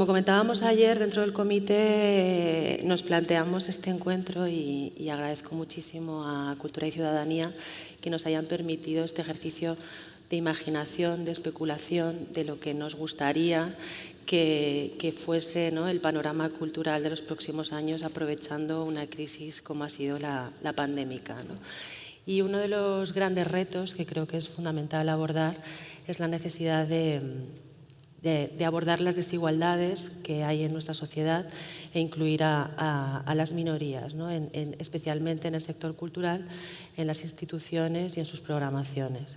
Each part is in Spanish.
como comentábamos ayer, dentro del comité nos planteamos este encuentro y, y, agradezco muchísimo a Cultura y Ciudadanía que nos hayan permitido este ejercicio de imaginación, de especulación, de lo que nos gustaría que, fuese ¿no? el panorama cultural de los próximos años aprovechando una crisis como ha sido la, pandémica. Y uno de los grandes retos que creo que es fundamental abordar es la necesidad de, abordar las desigualdades que hay en nuestra sociedad e incluir a, las minorías, especialmente en el sector cultural, en las instituciones y en sus programaciones.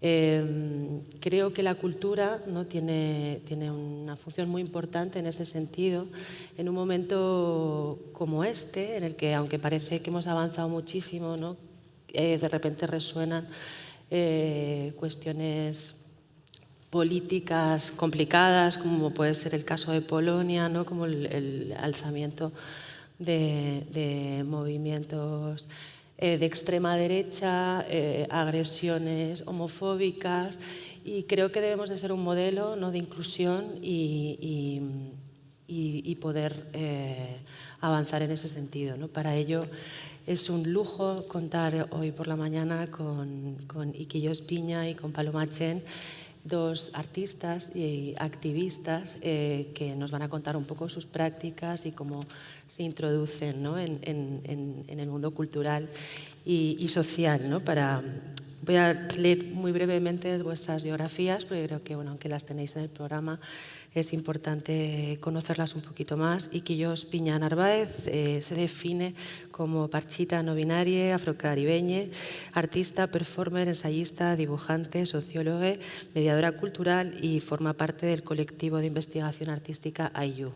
Em, creo que la cultura ¿no? tiene, tiene, una función muy importante en ese sentido, en un momento como este, en el que aunque parece que hemos avanzado muchísimo, ¿no? Eh, de repente resuenan eh, cuestiones políticas complicadas, como puede ser el caso de Polonia, ¿no? como el, alzamiento de, movimientos eh, de extrema derecha, eh, agresiones homofóbicas y creo que debemos de ser un modelo ¿no? de inclusión y, y, poder eh, avanzar en ese sentido. ¿no? Para ello es un lujo contar hoy por la mañana con, con Iquillo Espiña y con Paloma Chen dos artistas y activistas eh, que nos van a contar un poco sus prácticas y cómo se introducen en, el mundo cultural y, social. ¿no? Para, voy a leer muy brevemente vuestras biografías, porque creo que bueno, aunque las tenéis en el programa, es importante conocerlas un poquito más. y Quillos Piña Narváez eh, se define como parchita no binaria, afrocaribeña, artista, performer, ensayista, dibujante, socióloga, mediadora cultural y forma parte del colectivo de investigación artística IU.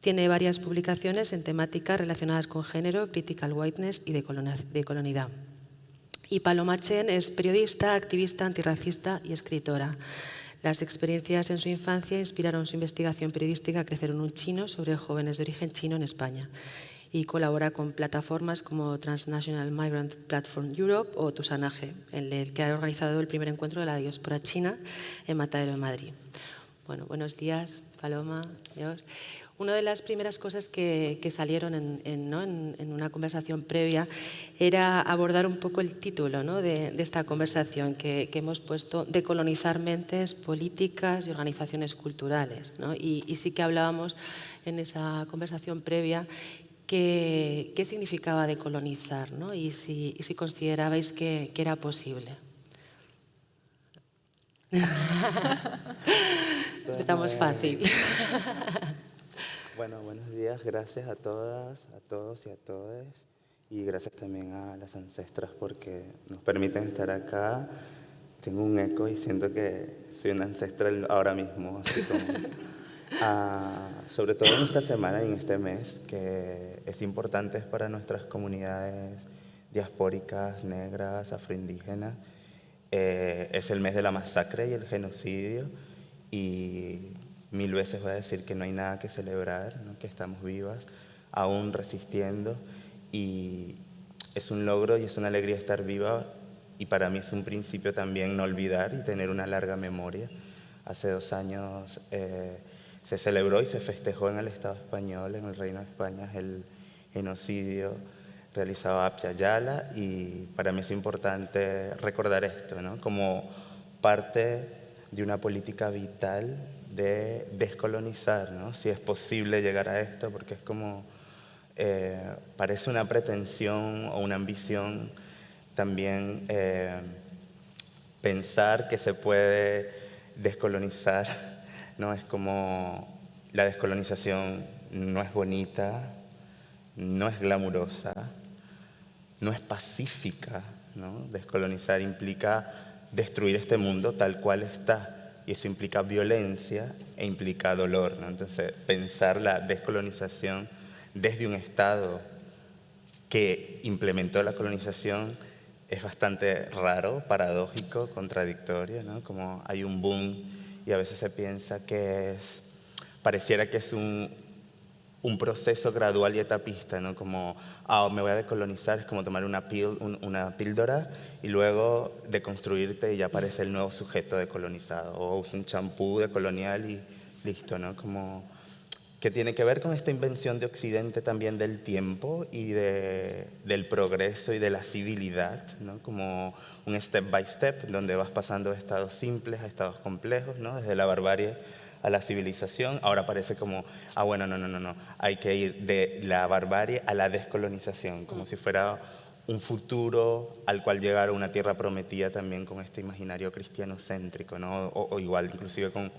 Tiene varias publicaciones en temáticas relacionadas con género, critical whiteness y de colonidad. Y Paloma Chen es periodista, activista antirracista y escritora. Las experiencias en su infancia inspiraron su investigación periodística Crecer en un chino sobre jóvenes de origen chino en España y colabora con plataformas como Transnational Migrant Platform Europe o Tusanaje, en el que ha organizado el primer encuentro de la diáspora china en Matadero de Madrid. Bueno, buenos días, Paloma, Dios. Una de las primeras cosas que, salieron en, una conversación previa era abordar un poco el título de, esta conversación que, hemos puesto, Decolonizar mentes, políticas y organizaciones culturales. Y, sí que hablábamos en esa conversación previa qué, qué significaba decolonizar y, si, si considerabais que, era posible. Empezamos fácil. Bueno, buenos días. Gracias a todas, a todos y a todas. Y gracias también a las ancestras porque nos permiten estar acá. Tengo un eco y siento que soy una ancestral ahora mismo. Ah, sobre todo en esta semana y en este mes, que es importante para nuestras comunidades diaspóricas, negras, afroindígenas. Eh, es el mes de la masacre y el genocidio. Y Mil veces voy a decir que no hay nada que celebrar, que estamos vivas, aún resistiendo y es un logro y es una alegría estar viva y para mí es un principio también no olvidar y tener una larga memoria. Hace dos años eh, se celebró y se festejó en el Estado español, en el Reino de España, el genocidio realizado a Apyayala y para mí es importante recordar esto, ¿no? como parte de una política vital de descolonizar, ¿no? si es posible llegar a esto, porque es como, eh, parece una pretensión o una ambición también eh, pensar que se puede descolonizar, ¿no? es como la descolonización no es bonita, no es glamurosa, no es pacífica, ¿no? descolonizar implica destruir este mundo tal cual está, y eso implica violencia e implica dolor. ¿no? Entonces, pensar la descolonización desde un Estado que implementó la colonización es bastante raro, paradójico, contradictorio, ¿no? como hay un boom y a veces se piensa que es, pareciera que es un, un proceso gradual y etapista, ¿no? como ah, me voy a decolonizar, es como tomar una, píldora y luego deconstruirte y ya aparece el nuevo sujeto decolonizado, o un champú decolonial y listo, ¿no? Como que tiene que ver con esta invención de Occidente también del tiempo y de, del progreso y de la civilidad, como un step by step, donde vas pasando de estados simples a estados complejos, ¿no? desde la barbarie a la civilización. Ahora parece como, ah, bueno, no, no, no, no, hay que ir de la barbarie a la descolonización, como si fuera un futuro al cual llegar una tierra prometida también con este imaginario cristiano céntrico, o, igual, inclusive con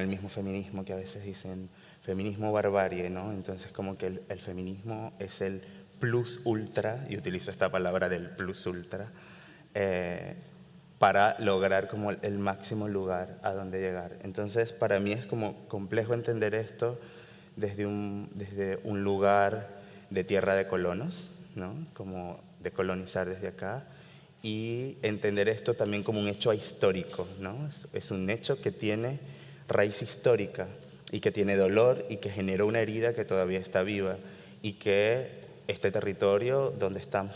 el mismo feminismo que a veces dicen feminismo barbarie, ¿no? Entonces como que el, feminismo es el plus ultra, y utilizo esta palabra del plus ultra, eh, para lograr como el máximo lugar a donde llegar. Entonces para mí es como complejo entender esto desde un, desde un lugar de tierra de colonos, ¿no? Como de colonizar desde acá, y entender esto también como un hecho histórico, ¿no? Es, es un hecho que tiene raíz histórica, y que tiene dolor y que generó una herida que todavía está viva y que este territorio donde están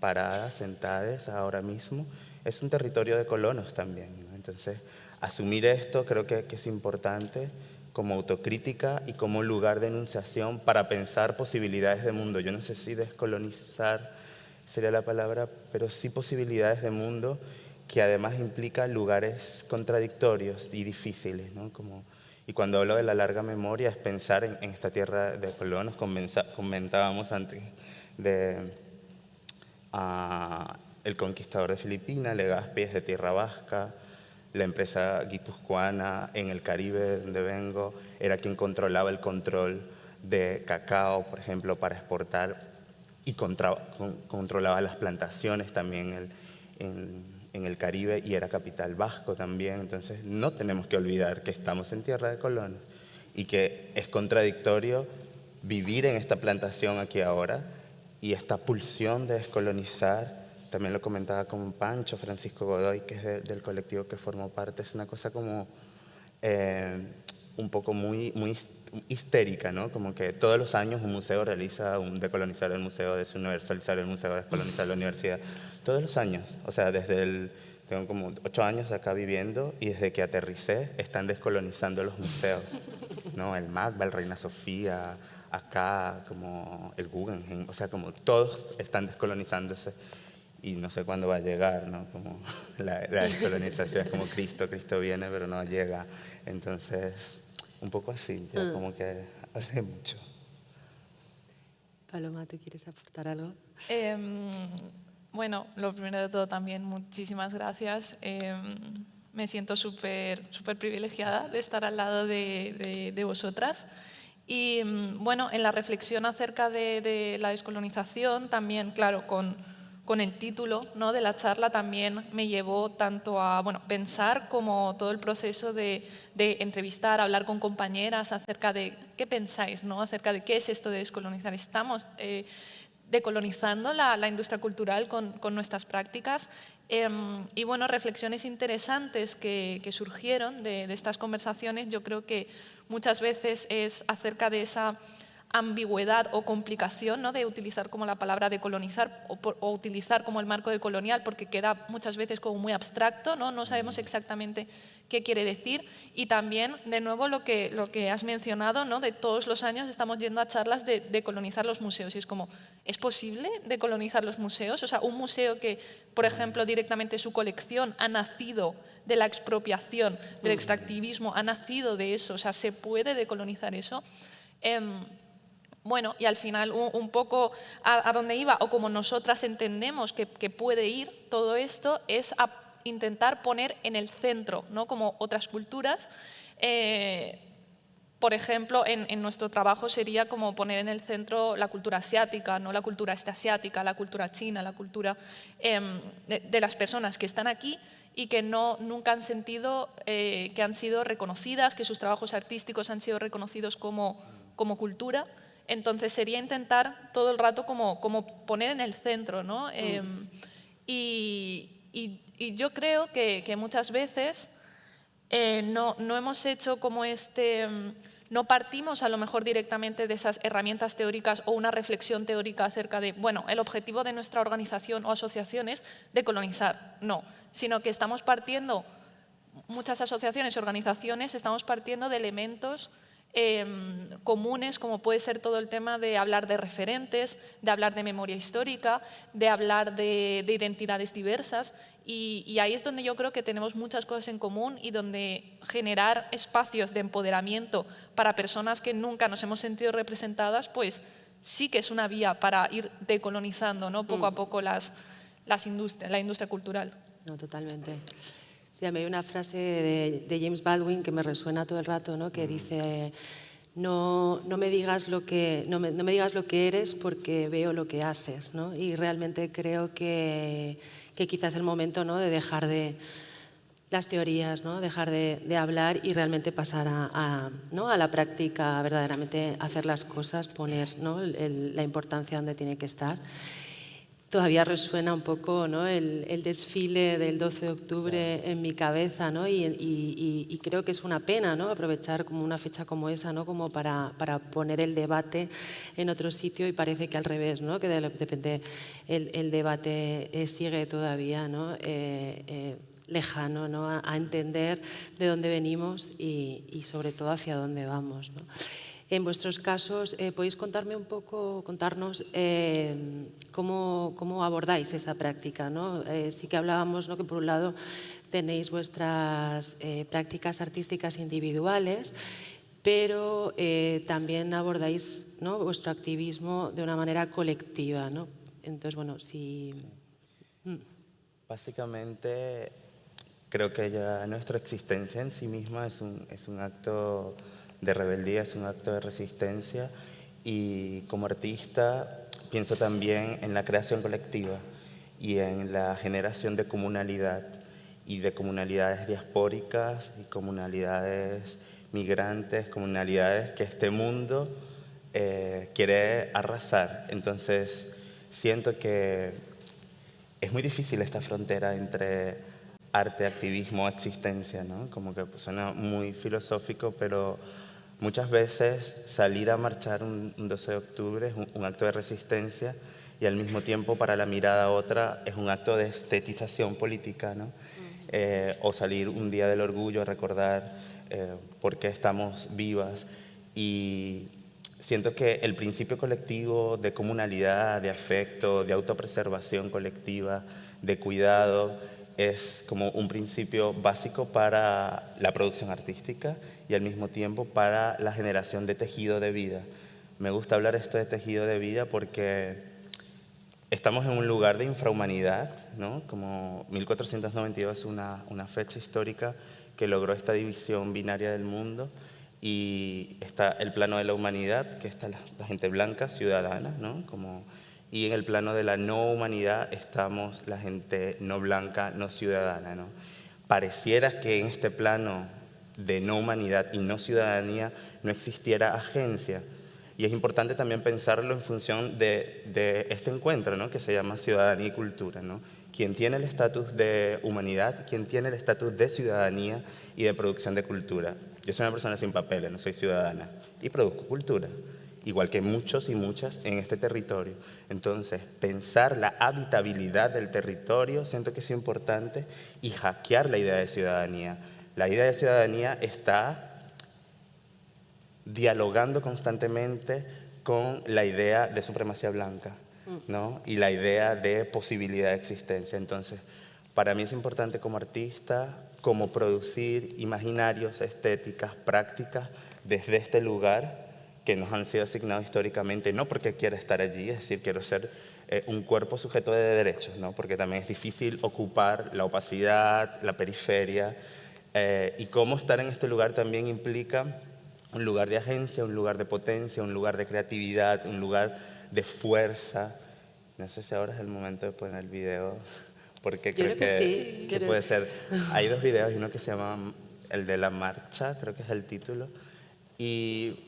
paradas, sentadas ahora mismo, es un territorio de colonos también. Entonces, asumir esto creo que, que, es importante como autocrítica y como lugar de enunciación para pensar posibilidades de mundo. Yo no sé si descolonizar sería la palabra, pero sí posibilidades de mundo que además implica lugares contradictorios y difíciles, ¿no? como y cuando hablo de la larga memoria es pensar en, esta tierra de colonos, comentábamos antes de el conquistador de Filipinas, Legazpi es de tierra vasca, la empresa guipuzcoana en el Caribe donde vengo era quien controlaba el control de cacao, por ejemplo, para exportar. Y controlaba las plantaciones también en en el Caribe y era capital vasco también, entonces no tenemos que olvidar que estamos en tierra de Colón y que es contradictorio vivir en esta plantación aquí ahora y esta pulsión de descolonizar, también lo comentaba con Pancho, Francisco Godoy, que es del colectivo que formó parte, es una cosa como eh, un poco muy, muy histérica, ¿no? Como que todos los años un museo realiza un decolonizar el museo, desuniversalizar el museo, descolonizar la universidad. Todos los años, o sea, desde el... Tengo como ocho años acá viviendo y desde que aterricé están descolonizando los museos, ¿no? El MACBA, el Reina Sofía, acá como el Guggenheim, o sea, como todos están descolonizándose y no sé cuándo va a llegar, ¿no? Como la, la descolonización es como Cristo, Cristo viene pero no llega. Entonces, un poco así, ya mm. como que hablé mucho. Paloma, ¿tú quieres aportar algo? Em, bueno, lo primero de todo también, muchísimas gracias. Em, me siento súper súper privilegiada de estar al lado de, de, vosotras. Y em, bueno, en la reflexión acerca de, de la descolonización, también, claro, con con el título ¿no? de la charla también me llevó tanto a bueno, pensar como todo el proceso de, entrevistar, hablar con compañeras acerca de qué pensáis, ¿no? acerca de qué es esto de descolonizar. Estamos eh, decolonizando la, industria cultural con, nuestras prácticas em, y bueno, reflexiones interesantes que, surgieron de, de estas conversaciones yo creo que muchas veces es acerca de esa ambigüedad o complicación ¿no? de utilizar como la palabra de colonizar o, utilizar como el marco de colonial porque queda muchas veces como muy abstracto, no, no sabemos exactamente qué quiere decir y también de nuevo lo que, lo que has mencionado, ¿no? de todos los años estamos yendo a charlas de, de colonizar los museos y es como, ¿es posible decolonizar los museos? O sea, un museo que, por ejemplo, directamente su colección ha nacido de la expropiación, del extractivismo, ha nacido de eso, o sea, ¿se puede decolonizar eso? Em, bueno, y al final un, poco a, dónde iba, o como nosotras entendemos que, puede ir todo esto, es a intentar poner en el centro, ¿no? como otras culturas. Eh, por ejemplo, en, nuestro trabajo sería como poner en el centro la cultura asiática, no la cultura asiática, la cultura china, la cultura em, de, las personas que están aquí y que no, nunca han sentido eh, que han sido reconocidas, que sus trabajos artísticos han sido reconocidos como, como cultura. Entonces sería intentar todo el rato como, como poner en el centro, ¿no? Mm. Em, y, yo creo que, muchas veces eh, no, no, hemos hecho como este... Em, no partimos a lo mejor directamente de esas herramientas teóricas o una reflexión teórica acerca de, bueno, el objetivo de nuestra organización o asociación es decolonizar, no, sino que estamos partiendo muchas asociaciones y organizaciones estamos partiendo de elementos Em, comunes, como puede ser todo el tema de hablar de referentes, de hablar de memoria histórica, de hablar de, identidades diversas. Y, ahí es donde yo creo que tenemos muchas cosas en común y donde generar espacios de empoderamiento para personas que nunca nos hemos sentido representadas, pues sí que es una vía para ir decolonizando ¿no? poco a mm. poco las, las industrias, la industria cultural. No, totalmente. Sí, a mí hay una frase de, James Baldwin que me resuena todo el rato, ¿no? que dice, no, no, me digas lo que, no, me, no me digas lo que eres porque veo lo que haces. ¿no? Y realmente creo que, que quizás es el momento ¿no? de dejar de las teorías, ¿no? dejar de, de hablar y realmente pasar a, a, ¿no? a, la práctica, verdaderamente hacer las cosas, poner ¿no? la importancia donde tiene que estar todavía resuena un poco ¿no? el, desfile del 12 de octubre en mi cabeza ¿no? y, creo que es una pena ¿no? aprovechar como una fecha como esa ¿no? como para, para, poner el debate en otro sitio y parece que al revés, ¿no? que de repente el, el debate eh, sigue todavía ¿no? Eh, eh, lejano ¿no? a, a, entender de dónde venimos y, y sobre todo hacia dónde vamos. ¿no? En vuestros casos, eh, ¿podéis contarme un poco, contarnos eh, cómo, cómo, abordáis esa práctica? ¿no? Eh, sí que hablábamos ¿no? que por un lado tenéis vuestras prácticas artísticas individuales, pero también abordáis ¿no? vuestro activismo de una manera colectiva. ¿no? Entonces, bueno, si... Mm. Básicamente, creo que ya nuestra existencia en sí misma es un, es un acto de rebeldía, es un acto de resistencia y como artista pienso también en la creación colectiva y en la generación de comunalidad y de comunalidades diaspóricas y comunalidades migrantes, comunalidades que este mundo eh, quiere arrasar. Entonces siento que es muy difícil esta frontera entre arte, activismo, existencia, ¿no? Como que suena muy filosófico, pero Muchas veces salir a marchar un, 12 de octubre es un, acto de resistencia y al mismo tiempo para la mirada otra es un acto de estetización política, ¿no? Eh, o salir un día del orgullo a recordar eh, por qué estamos vivas. Y siento que el principio colectivo de comunalidad, de afecto, de autopreservación colectiva, de cuidado, es como un principio básico para la producción artística y al mismo tiempo para la generación de tejido de vida. Me gusta hablar esto de tejido de vida porque estamos en un lugar de infrahumanidad, ¿no? como 1492 es una, una fecha histórica que logró esta división binaria del mundo y está el plano de la humanidad, que está la, la gente blanca, ciudadana, ¿no? como y en el plano de la no humanidad estamos la gente no blanca, no ciudadana. ¿no? Pareciera que en este plano de no humanidad y no ciudadanía no existiera agencia. Y es importante también pensarlo en función de, de este encuentro ¿no? que se llama ciudadanía y cultura. ¿no? Quien tiene el estatus de humanidad, quien tiene el estatus de ciudadanía y de producción de cultura. Yo soy una persona sin papeles, no soy ciudadana, y produzco cultura igual que muchos y muchas en este territorio. Entonces, pensar la habitabilidad del territorio siento que es importante y hackear la idea de ciudadanía. La idea de ciudadanía está dialogando constantemente con la idea de supremacía blanca ¿no? y la idea de posibilidad de existencia. Entonces, para mí es importante como artista, como producir imaginarios, estéticas, prácticas desde este lugar que nos han sido asignados históricamente, no porque quiera estar allí, es decir, quiero ser eh, un cuerpo sujeto de derechos, ¿no? porque también es difícil ocupar la opacidad, la periferia, eh, y cómo estar en este lugar también implica un lugar de agencia, un lugar de potencia, un lugar de creatividad, un lugar de fuerza. No sé si ahora es el momento de poner el video, porque creo, que, que puede ser. Hay dos videos, uno que se llama el de la marcha, creo que es el título, y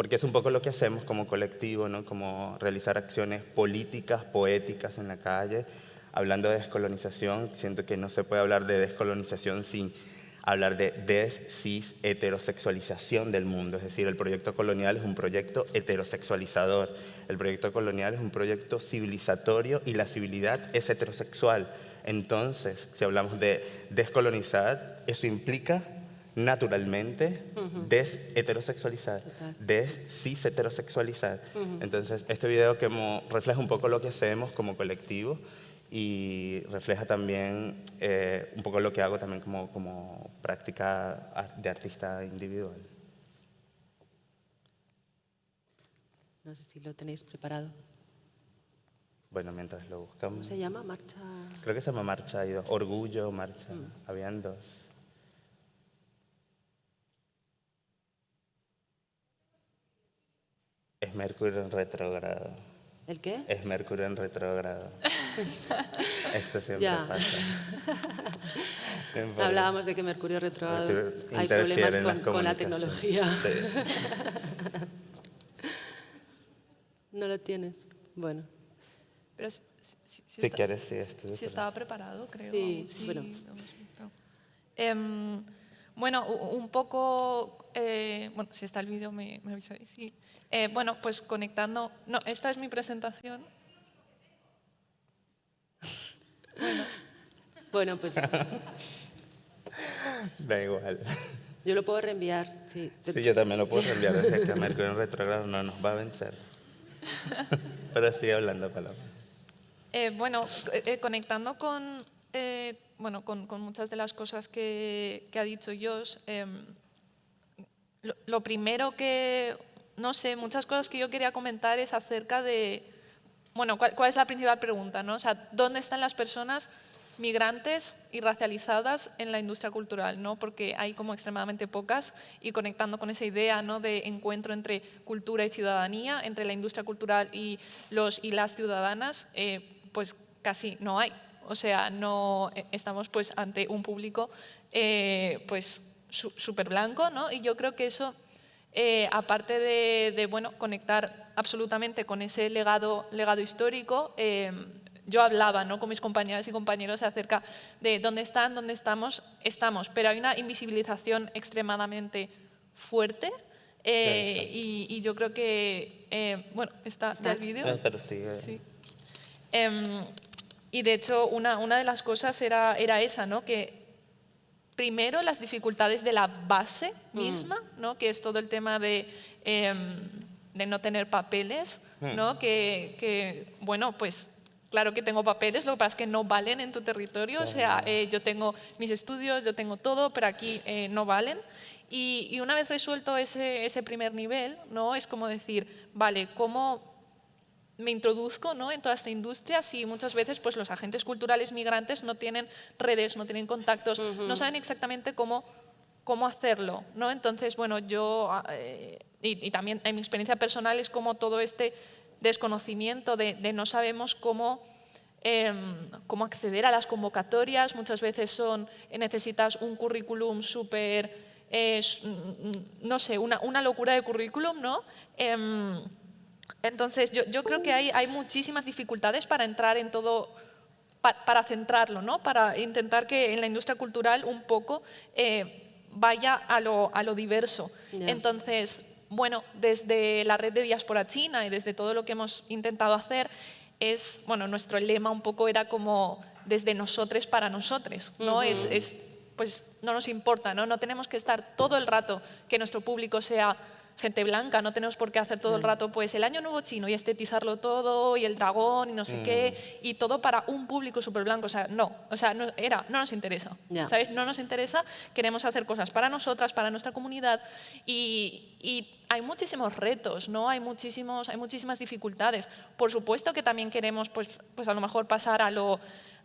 porque es un poco lo que hacemos como colectivo, ¿no? como realizar acciones políticas, poéticas en la calle. Hablando de descolonización, siento que no se puede hablar de descolonización sin hablar de des heterosexualización del mundo, es decir, el proyecto colonial es un proyecto heterosexualizador, el proyecto colonial es un proyecto civilizatorio y la civilidad es heterosexual. Entonces, si hablamos de descolonizar, eso implica naturalmente des-heterosexualizar, des-cis-heterosexualizar. Entonces, este video que refleja un poco lo que hacemos como colectivo y refleja también eh, un poco lo que hago también como, como práctica de artista individual. No sé si lo tenéis preparado. Bueno, mientras lo buscamos. ¿Cómo se llama? Marcha. Creo que se llama Marcha. Orgullo, Marcha. Mm. Habían dos. Es Mercurio en retrogrado. ¿El qué? Es Mercurio en retrogrado. Esto siempre pasa. Hablábamos de que Mercurio retrogrado hay problemas con, la tecnología. no lo tienes. Bueno. Pero si, quieres, sí. Si estaba preparado, creo. Sí, bueno. Bueno, un poco, eh, bueno, si está el vídeo me, me avisáis. Sí. Eh, bueno, pues conectando, no, esta es mi presentación. Bueno, bueno pues... Da igual. Yo lo puedo reenviar, sí. Sí, yo también lo puedo reenviar desde que Mercurio en retrogrado no nos va a vencer. Pero sigue hablando, Paloma. Eh, bueno, eh, conectando con, eh, bueno, con, muchas de las cosas que, ha dicho Josh, em, lo, primero que, no sé, muchas cosas que yo quería comentar es acerca de, bueno, ¿cuál, es la principal pregunta? ¿no? O sea, ¿dónde están las personas migrantes y racializadas en la industria cultural, ¿no? porque hay como extremadamente pocas y conectando con esa idea de encuentro entre cultura y ciudadanía, entre la industria cultural y las ciudadanas, eh, pues casi no hay. O sea, no eh, estamos pues ante un público eh, pues súper blanco ¿no? y yo creo que eso, aparte de, de, bueno, conectar absolutamente con ese legado, legado histórico, yo hablaba ¿no? con mis compañeras y compañeros acerca de dónde están, dónde estamos, estamos, pero hay una invisibilización extremadamente fuerte eh, y, yo creo que, eh, bueno, está, está el vídeo. Sí. Em, y de hecho, una, una, de las cosas era, era esa, ¿no? que primero las dificultades de la base mm. misma, ¿no? que es todo el tema de, em, de no tener papeles, mm. ¿no? que, que, bueno, pues Claro que tengo papeles, lo que pasa es que no valen en tu territorio, o sea, eh, yo tengo mis estudios, yo tengo todo, pero aquí eh, no valen. Y, una vez resuelto ese, ese, primer nivel, ¿no? es como decir, vale, ¿cómo me introduzco ¿no? en toda esta industria si muchas veces pues, los agentes culturales migrantes no tienen redes, no tienen contactos, no saben exactamente cómo, cómo hacerlo? ¿no? Entonces, bueno, yo, ah, eh, y, y también en mi experiencia personal es como todo este desconocimiento de, no sabemos cómo, em, cómo acceder a las convocatorias. Muchas veces son, necesitas un currículum súper, no sé, una, una, locura de currículum, ¿no? Entonces, yo, yo, creo que hay, hay muchísimas dificultades para entrar en todo, para, centrarlo, ¿no? para intentar que en la industria cultural un poco eh, vaya a lo, a lo diverso. Entonces, bueno, desde la red de diáspora china y desde todo lo que hemos intentado hacer, es, bueno, nuestro lema un poco era como desde nosotros para nosotros, ¿no? es, es, pues no nos importa, ¿no? No tenemos que estar todo el rato que nuestro público sea gente blanca, no tenemos por qué hacer todo el rato pues el año nuevo chino y estetizarlo todo y el dragón y no sé mm. qué y todo para un público súper blanco, o sea, no, o sea, no, era, no nos interesa, ¿sabes? No nos interesa, queremos hacer cosas para nosotras, para nuestra comunidad y, y hay muchísimos retos, ¿no? Hay, muchísimos, hay muchísimas dificultades. Por supuesto que también queremos, pues, pues a lo mejor pasar a lo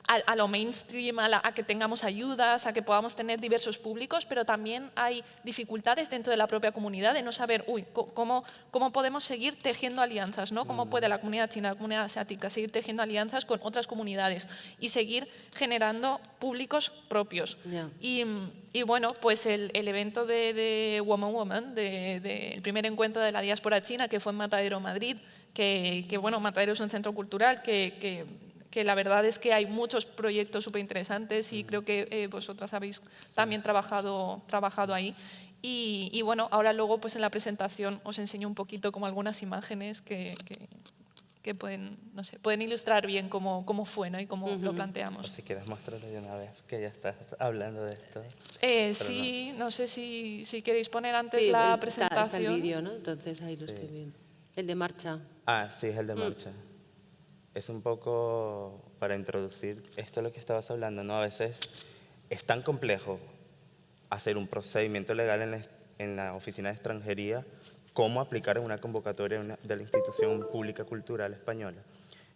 a, lo mainstream, a, que tengamos ayudas, a que podamos tener diversos públicos, pero también hay dificultades dentro de la propia comunidad de no saber, uy, cómo, cómo podemos seguir tejiendo alianzas, ¿no? Cómo puede la comunidad china, la comunidad asiática seguir tejiendo alianzas con otras comunidades y seguir generando públicos propios. Y, y, bueno, pues el, el evento de, de, Woman Woman, del de, primer encuentro de la diáspora china que fue en Matadero, Madrid, que, que bueno, Matadero es un centro cultural que, que que la verdad es que hay muchos proyectos súper interesantes y creo que eh, vosotras habéis también trabajado, trabajado ahí. Y, bueno, ahora luego pues en la presentación os enseño un poquito como algunas imágenes que, que pueden, no sé, pueden ilustrar bien cómo, cómo fue ¿no? y cómo lo planteamos. si quieres mostrarlo de una vez, que ya estás hablando de esto. Eh, sí, no. sé si, si, queréis poner antes la presentación. Está, el vídeo, ¿no? Entonces ahí lo estoy viendo. El de marcha. Ah, sí, es el de mm. Es un poco para introducir esto es lo que estabas hablando, ¿no? A veces es tan complejo hacer un procedimiento legal en la, en la oficina de extranjería cómo aplicar en una convocatoria de la institución pública cultural española.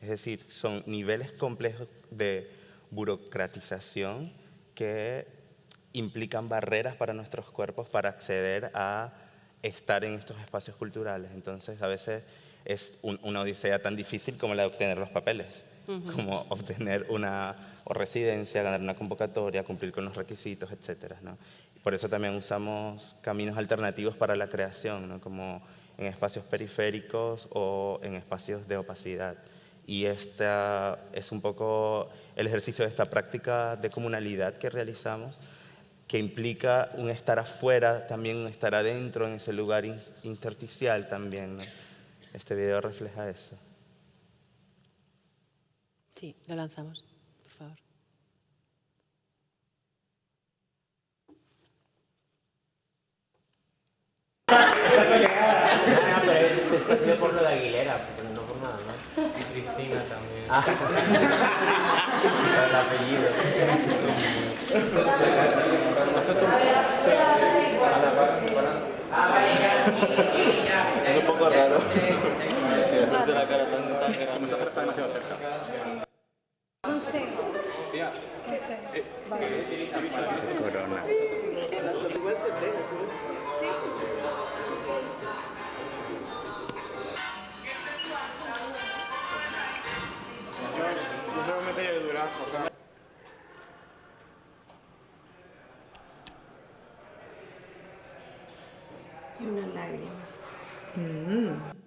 Es decir, son niveles complejos de burocratización que implican barreras para nuestros cuerpos para acceder a estar en estos espacios culturales. Entonces, a veces es una odisea tan difícil como la de obtener los papeles, como obtener una residencia, ganar una convocatoria, cumplir con los requisitos, etc. ¿no? Por eso también usamos caminos alternativos para la creación, como en espacios periféricos o en espacios de opacidad. Y este es un poco el ejercicio de esta práctica de comunalidad que realizamos, que implica un estar afuera, también un estar adentro, en ese lugar intersticial también. Este video refleja eso. Sí, lo lanzamos, por favor. Ah, pero es, es por lo de Aguilera, pero no por nada más. Y Cristina también. Ah. el apellido. Es un poco raro. La cara tan, tan es que me está demasiado cerca. Corona. Igual se pega, ¿sabes? Sí. Yo solo me pedí de Durazno. Y una lágrima. Mm.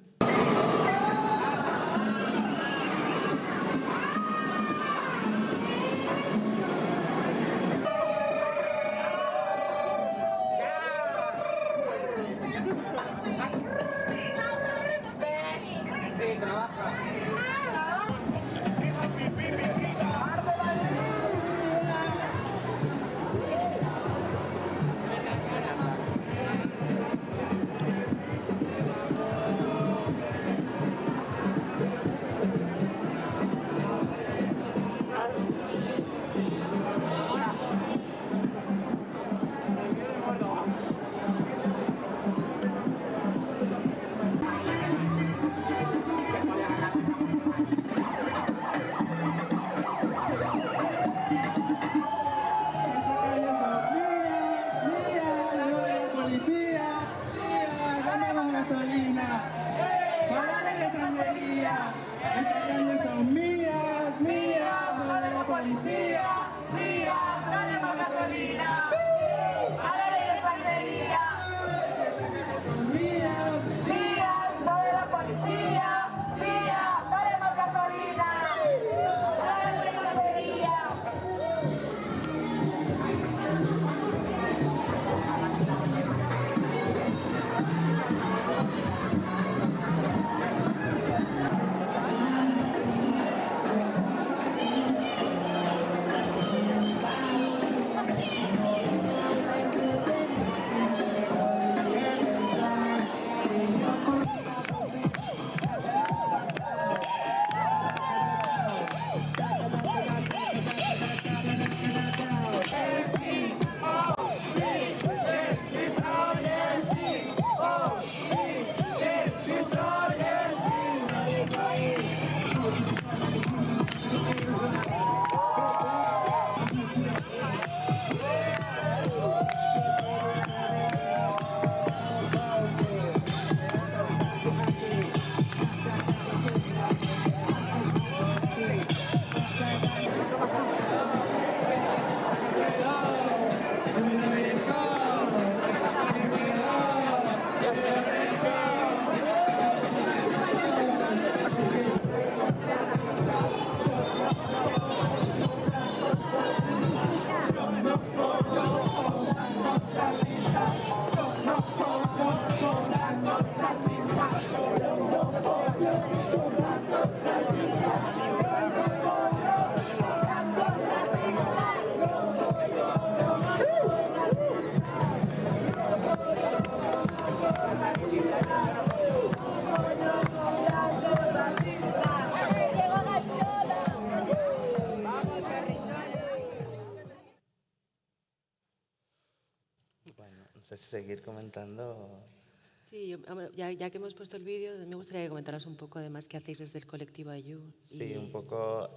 Ya, que hemos puesto el vídeo, me gustaría que comentaras un poco además qué hacéis desde el colectivo Ayu. Sí, un poco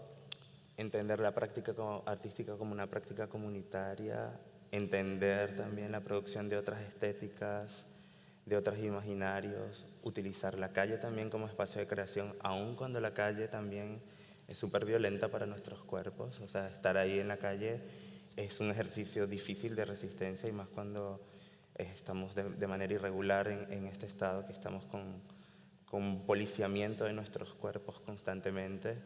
entender la práctica artística como una práctica comunitaria, entender también la producción de otras estéticas, de otros imaginarios, utilizar la calle también como espacio de creación, aun cuando la calle también es súper violenta para nuestros cuerpos, o sea, estar ahí en la calle es un ejercicio difícil de resistencia y más cuando estamos de, manera irregular en, este estado, que estamos con, con policiamiento de nuestros cuerpos constantemente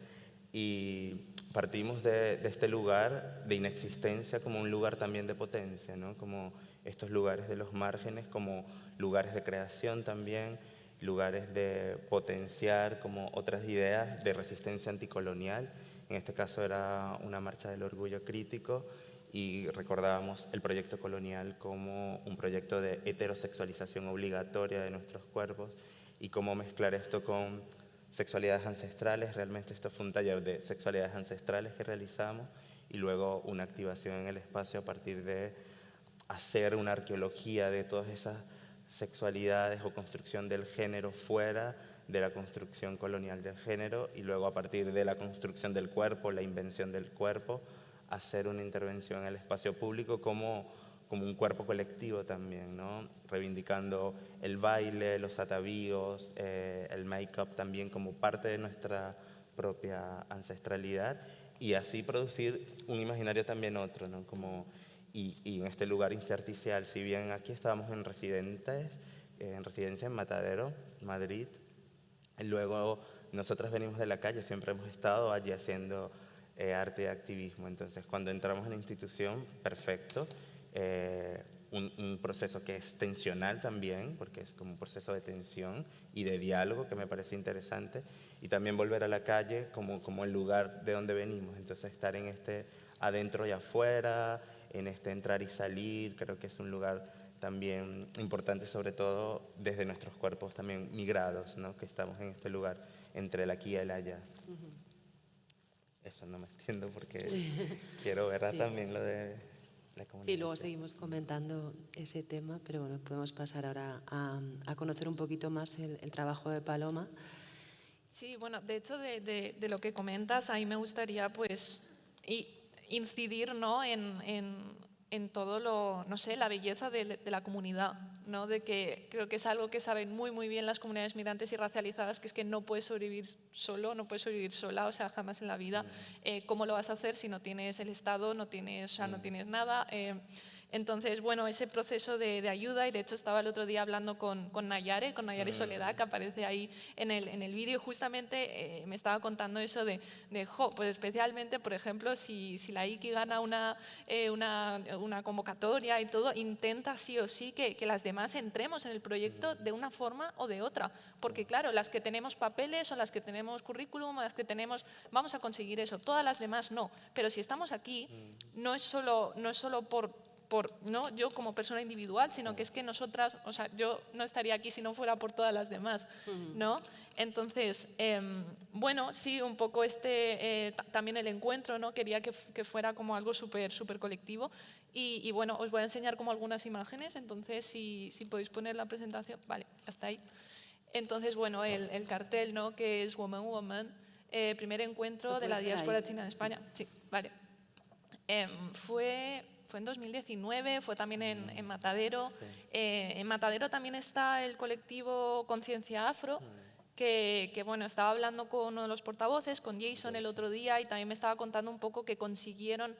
y partimos de, este lugar de inexistencia como un lugar también de potencia, ¿no? como estos lugares de los márgenes, como lugares de creación también, lugares de potenciar como otras ideas de resistencia anticolonial. En este caso era una marcha del orgullo crítico y recordábamos el proyecto colonial como un proyecto de heterosexualización obligatoria de nuestros cuerpos y cómo mezclar esto con sexualidades ancestrales. Realmente esto fue un taller de sexualidades ancestrales que realizamos y luego una activación en el espacio a partir de hacer una arqueología de todas esas sexualidades o construcción del género fuera de la construcción colonial del género y luego a partir de la construcción del cuerpo, la invención del cuerpo, hacer una intervención en el espacio público como, como un cuerpo colectivo también, ¿no? reivindicando el baile, los atavíos, eh, el make-up también como parte de nuestra propia ancestralidad y así producir un imaginario también otro, ¿no? como y, en este lugar intersticial. Si bien aquí estábamos en residentes, eh, en residencia en Matadero, Madrid, luego nosotros venimos de la calle, siempre hemos estado allí haciendo eh, arte y activismo. Entonces, cuando entramos en la institución, perfecto. Eh, un, proceso que es tensional también, porque es como un proceso de tensión y de diálogo que me parece interesante, y también volver a la calle como, como el lugar de donde venimos, entonces estar en este adentro y afuera, en este entrar y salir, creo que es un lugar también importante, sobre todo desde nuestros cuerpos también migrados, ¿no? que estamos en este lugar entre el aquí y el allá. Eso no me entiendo porque quiero ver también lo de la comunidad. Sí, luego seguimos comentando ese tema, pero bueno, podemos pasar ahora a, conocer un poquito más el, trabajo de Paloma. Sí, bueno, de hecho de, de, lo que comentas, ahí me gustaría pues y incidir ¿no? en, en, en, todo lo, no sé, la belleza de, de, la comunidad, ¿no? de que creo que es algo que saben muy muy bien las comunidades migrantes y racializadas, que es que no puedes sobrevivir solo, no puedes sobrevivir sola, o sea, jamás en la vida. Mm. Eh, ¿Cómo lo vas a hacer si no tienes el Estado, no tienes, o no mm. tienes nada? Eh, entonces, bueno, ese proceso de, ayuda, y de hecho estaba el otro día hablando con, con Nayare, con Nayare mm. Soledad, que aparece ahí en el, en el vídeo, y justamente eh, me estaba contando eso de, de, jo, pues especialmente, por ejemplo, si, si la IKI gana una, eh, una, una, convocatoria y todo, intenta sí o sí que, que las demás entremos en el proyecto mm. de una forma o de otra, porque claro, las que tenemos papeles o las que tenemos currículum o las que tenemos, vamos a conseguir eso, todas las demás no, pero si estamos aquí, mm. no es solo, no es solo por por, no yo como persona individual, sino que es que nosotras, o sea, yo no estaría aquí si no fuera por todas las demás, ¿no? Entonces, em, bueno, sí, un poco este, eh, también el encuentro, ¿no? Quería que, que fuera como algo súper súper colectivo y, bueno, os voy a enseñar como algunas imágenes, entonces si, si podéis poner la presentación, vale, hasta ahí. Entonces, bueno, el, el cartel, ¿no? Que es Woman Woman, eh, primer encuentro de la diáspora china en España. Sí, vale. Em, fue fue en 2019, fue también en, Matadero. Eh, en Matadero también está el colectivo Conciencia Afro, que, bueno, estaba hablando con uno de los portavoces, con Jason el otro día, y también me estaba contando un poco que consiguieron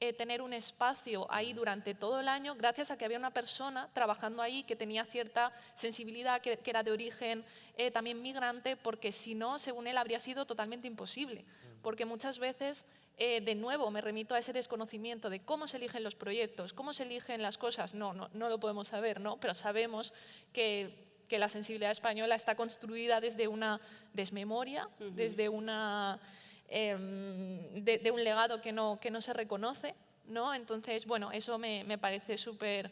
eh, tener un espacio ahí durante todo el año gracias a que había una persona trabajando ahí que tenía cierta sensibilidad, que, era de origen eh, también migrante, porque si no, según él, habría sido totalmente imposible. Porque muchas veces eh, de nuevo me remito a ese desconocimiento de cómo se eligen los proyectos, cómo se eligen las cosas. No, no, no lo podemos saber, ¿no? pero sabemos que, que, la sensibilidad española está construida desde una desmemoria, desde una, de, un legado que no, que no se reconoce. ¿no? Entonces, bueno, eso me, me parece súper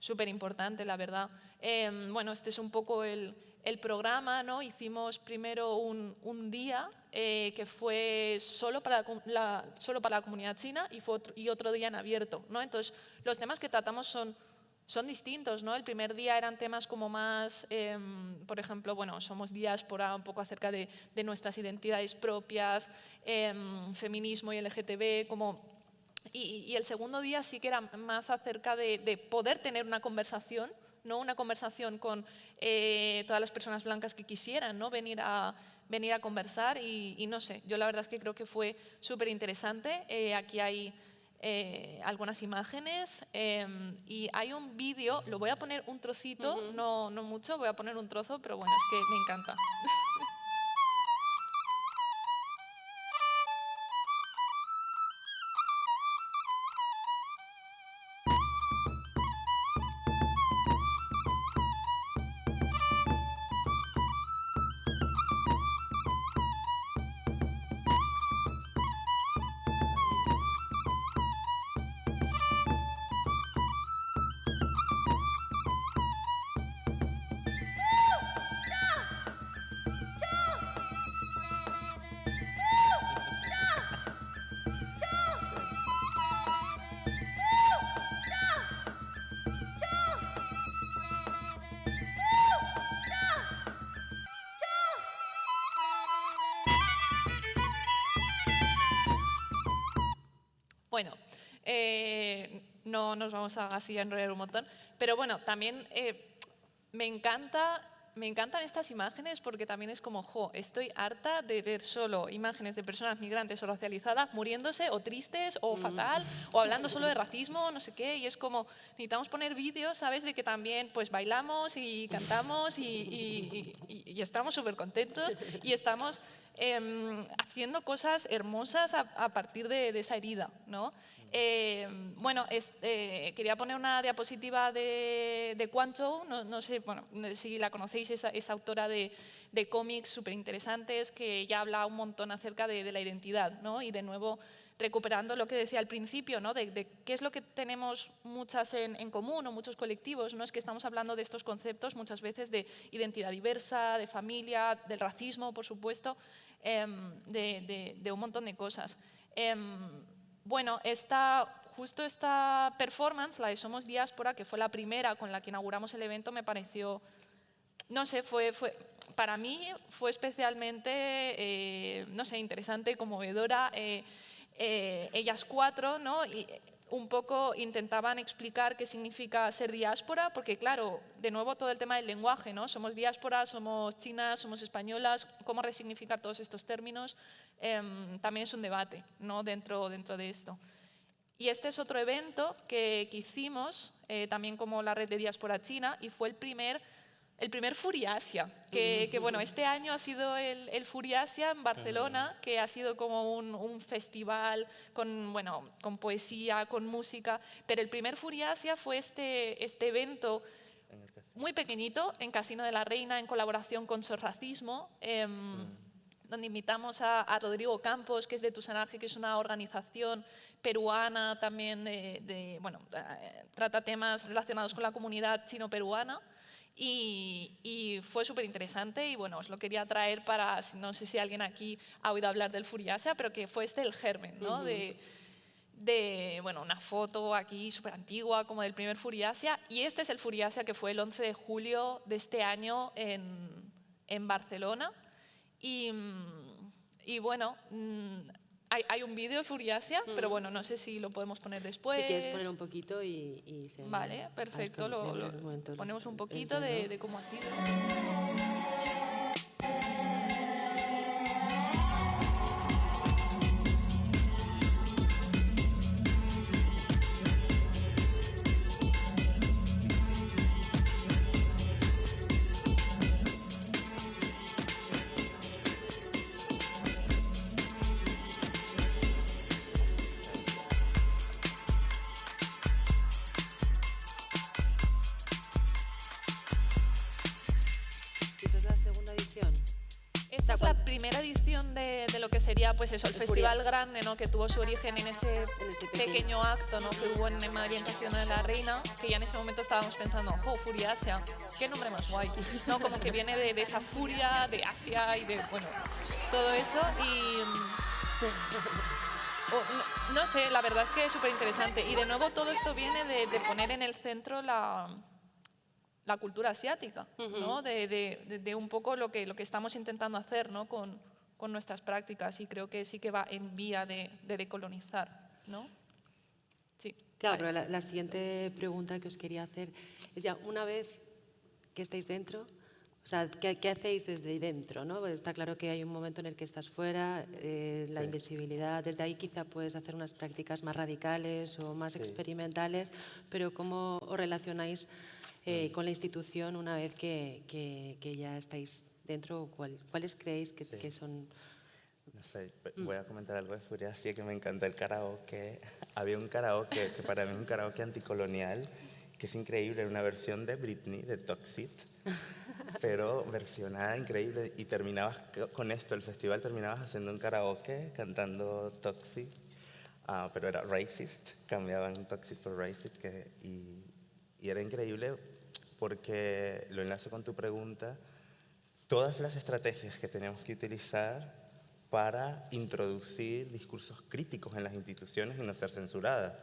súper importante, la verdad. Em, bueno, este es un poco el, el programa, ¿no? Hicimos primero un, un día eh, que fue solo para la, solo para la comunidad china y, fue otro, y otro día en abierto, ¿no? Entonces, los temas que tratamos son son distintos, ¿no? El primer día eran temas como más, em, por ejemplo, bueno, somos diáspora, un poco acerca de, nuestras identidades propias, em, feminismo y LGTB, como... Y, el segundo día sí que era más acerca de, poder tener una conversación, ¿no? Una conversación con eh, todas las personas blancas que quisieran, ¿no? Venir a, venir a conversar y, no sé, yo la verdad es que creo que fue súper interesante. Eh, aquí hay eh, algunas imágenes em, y hay un vídeo, lo voy a poner un trocito, no, no mucho, voy a poner un trozo, pero bueno, es que me encanta. nos vamos a así a enrollar un montón. Pero bueno, también eh, me encanta me encantan estas imágenes porque también es como, jo, estoy harta de ver solo imágenes de personas migrantes o racializadas muriéndose o tristes o mm. fatal o hablando solo de racismo, no sé qué, y es como, necesitamos poner vídeos, ¿sabes? De que también pues bailamos y cantamos y, y estamos súper contentos y estamos Em, haciendo cosas hermosas a, partir de, esa herida. ¿no? Em, bueno, eh, quería poner una diapositiva de, de no, no, sé bueno, si la conocéis, esa, esa autora de, de cómics súper interesantes que ya habla un montón acerca de, la identidad ¿no? y de nuevo recuperando lo que decía al principio, ¿no? de, qué es lo que tenemos muchas en, común o muchos colectivos. ¿no? Es que estamos hablando de estos conceptos muchas veces de identidad diversa, de familia, del racismo, por supuesto, em, de, un montón de cosas. Em, bueno, esta, justo esta performance, la de Somos Diáspora, que fue la primera con la que inauguramos el evento, me pareció, no sé, fue, fue para mí fue especialmente, eh, no sé, interesante, conmovedora. Eh, eh, ellas cuatro, ¿no? Y un poco intentaban explicar qué significa ser diáspora, porque claro, de nuevo todo el tema del lenguaje, ¿no? Somos diáspora, somos chinas, somos españolas, cómo resignificar todos estos términos, em, también es un debate ¿no? dentro, dentro de esto. Y este es otro evento que, hicimos, eh, también como la red de diáspora china, y fue el primer el primer Furiasia, que, bueno, este año ha sido el, el Furiasia en Barcelona, que ha sido como un, festival con, bueno, con poesía, con música, pero el primer Furiasia fue este, este evento muy pequeñito en Casino de la Reina en colaboración con Sorracismo, em, donde invitamos a, Rodrigo Campos, que es de Tusanaje, que es una organización peruana también, de, bueno, eh, trata temas relacionados con la comunidad chino-peruana. Y, fue súper interesante y bueno, os lo quería traer para, no sé si alguien aquí ha oído hablar del Furiasia, pero que fue este el germen, ¿no? de, de, bueno, una foto aquí súper antigua como del primer Furiasia y este es el Furiasia que fue el 11 de julio de este año en, en Barcelona y, y bueno, mm, hay, un vídeo de Furiasia, pero bueno, no sé si lo podemos poner después. Si quieres poner un poquito y... se vale, perfecto, lo, ponemos un poquito de, de cómo ha sido. Pues eso, el, festival grande, ¿no? Que tuvo su origen en ese, pequeño. acto, ¿no? Que hubo en Madrid en Casino de la Reina, que ya en ese momento estábamos pensando, ¡oh, Furia Asia! ¡Qué nombre más guay! ¿No? Como que viene de, esa furia de Asia y de, bueno, todo eso y... no, no sé, la verdad es que es súper interesante. Y de nuevo todo esto viene de, de poner en el centro la, la cultura asiática, ¿no? de, de, de, un poco lo que, lo que estamos intentando hacer ¿no? con, con, nuestras prácticas y creo que sí que va en vía de, decolonizar. ¿no? Sí. Claro, pero la, la, siguiente pregunta que os quería hacer es ya, una vez que estáis dentro, o sea, ¿qué, qué hacéis desde dentro? ¿no? Pues está claro que hay un momento en el que estás fuera, eh, la sí. invisibilidad, desde ahí quizá puedes hacer unas prácticas más radicales o más sí. experimentales, pero ¿cómo os relacionáis eh, con la institución una vez que, que, que ya estáis dentro? ¿Cuál, ¿Cuáles creéis que, sí. que, son...? No sé, voy a comentar algo de Furia, sí que me encanta el karaoke. Había un karaoke que para mí es un karaoke anticolonial, que es increíble, una versión de Britney, de Toxic, pero versionada increíble. Y terminabas con esto, el festival terminabas haciendo un karaoke, cantando Toxic, uh, pero era racist, cambiaban Toxic por racist, que, y, y era increíble porque, lo enlazo con tu pregunta, todas las estrategias que tenemos que utilizar para introducir discursos críticos en las instituciones y no ser censuradas.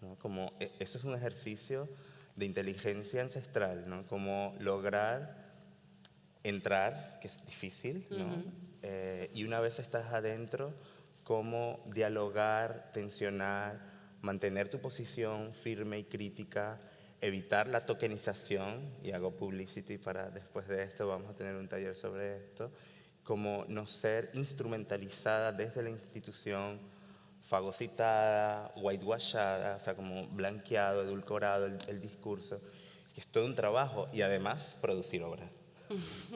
¿no? Como, e, eso es un ejercicio de inteligencia ancestral, ¿no? como lograr entrar, que es difícil, ¿no? Uh -huh. eh, y una vez estás adentro, cómo dialogar, tensionar, mantener tu posición firme y crítica, evitar la tokenización, y hago publicity para después de esto, vamos a tener un taller sobre esto, como no ser instrumentalizada desde la institución, fagocitada, whitewashada, o sea, como blanqueado, edulcorado el, el discurso, que es todo un trabajo, y además producir obra,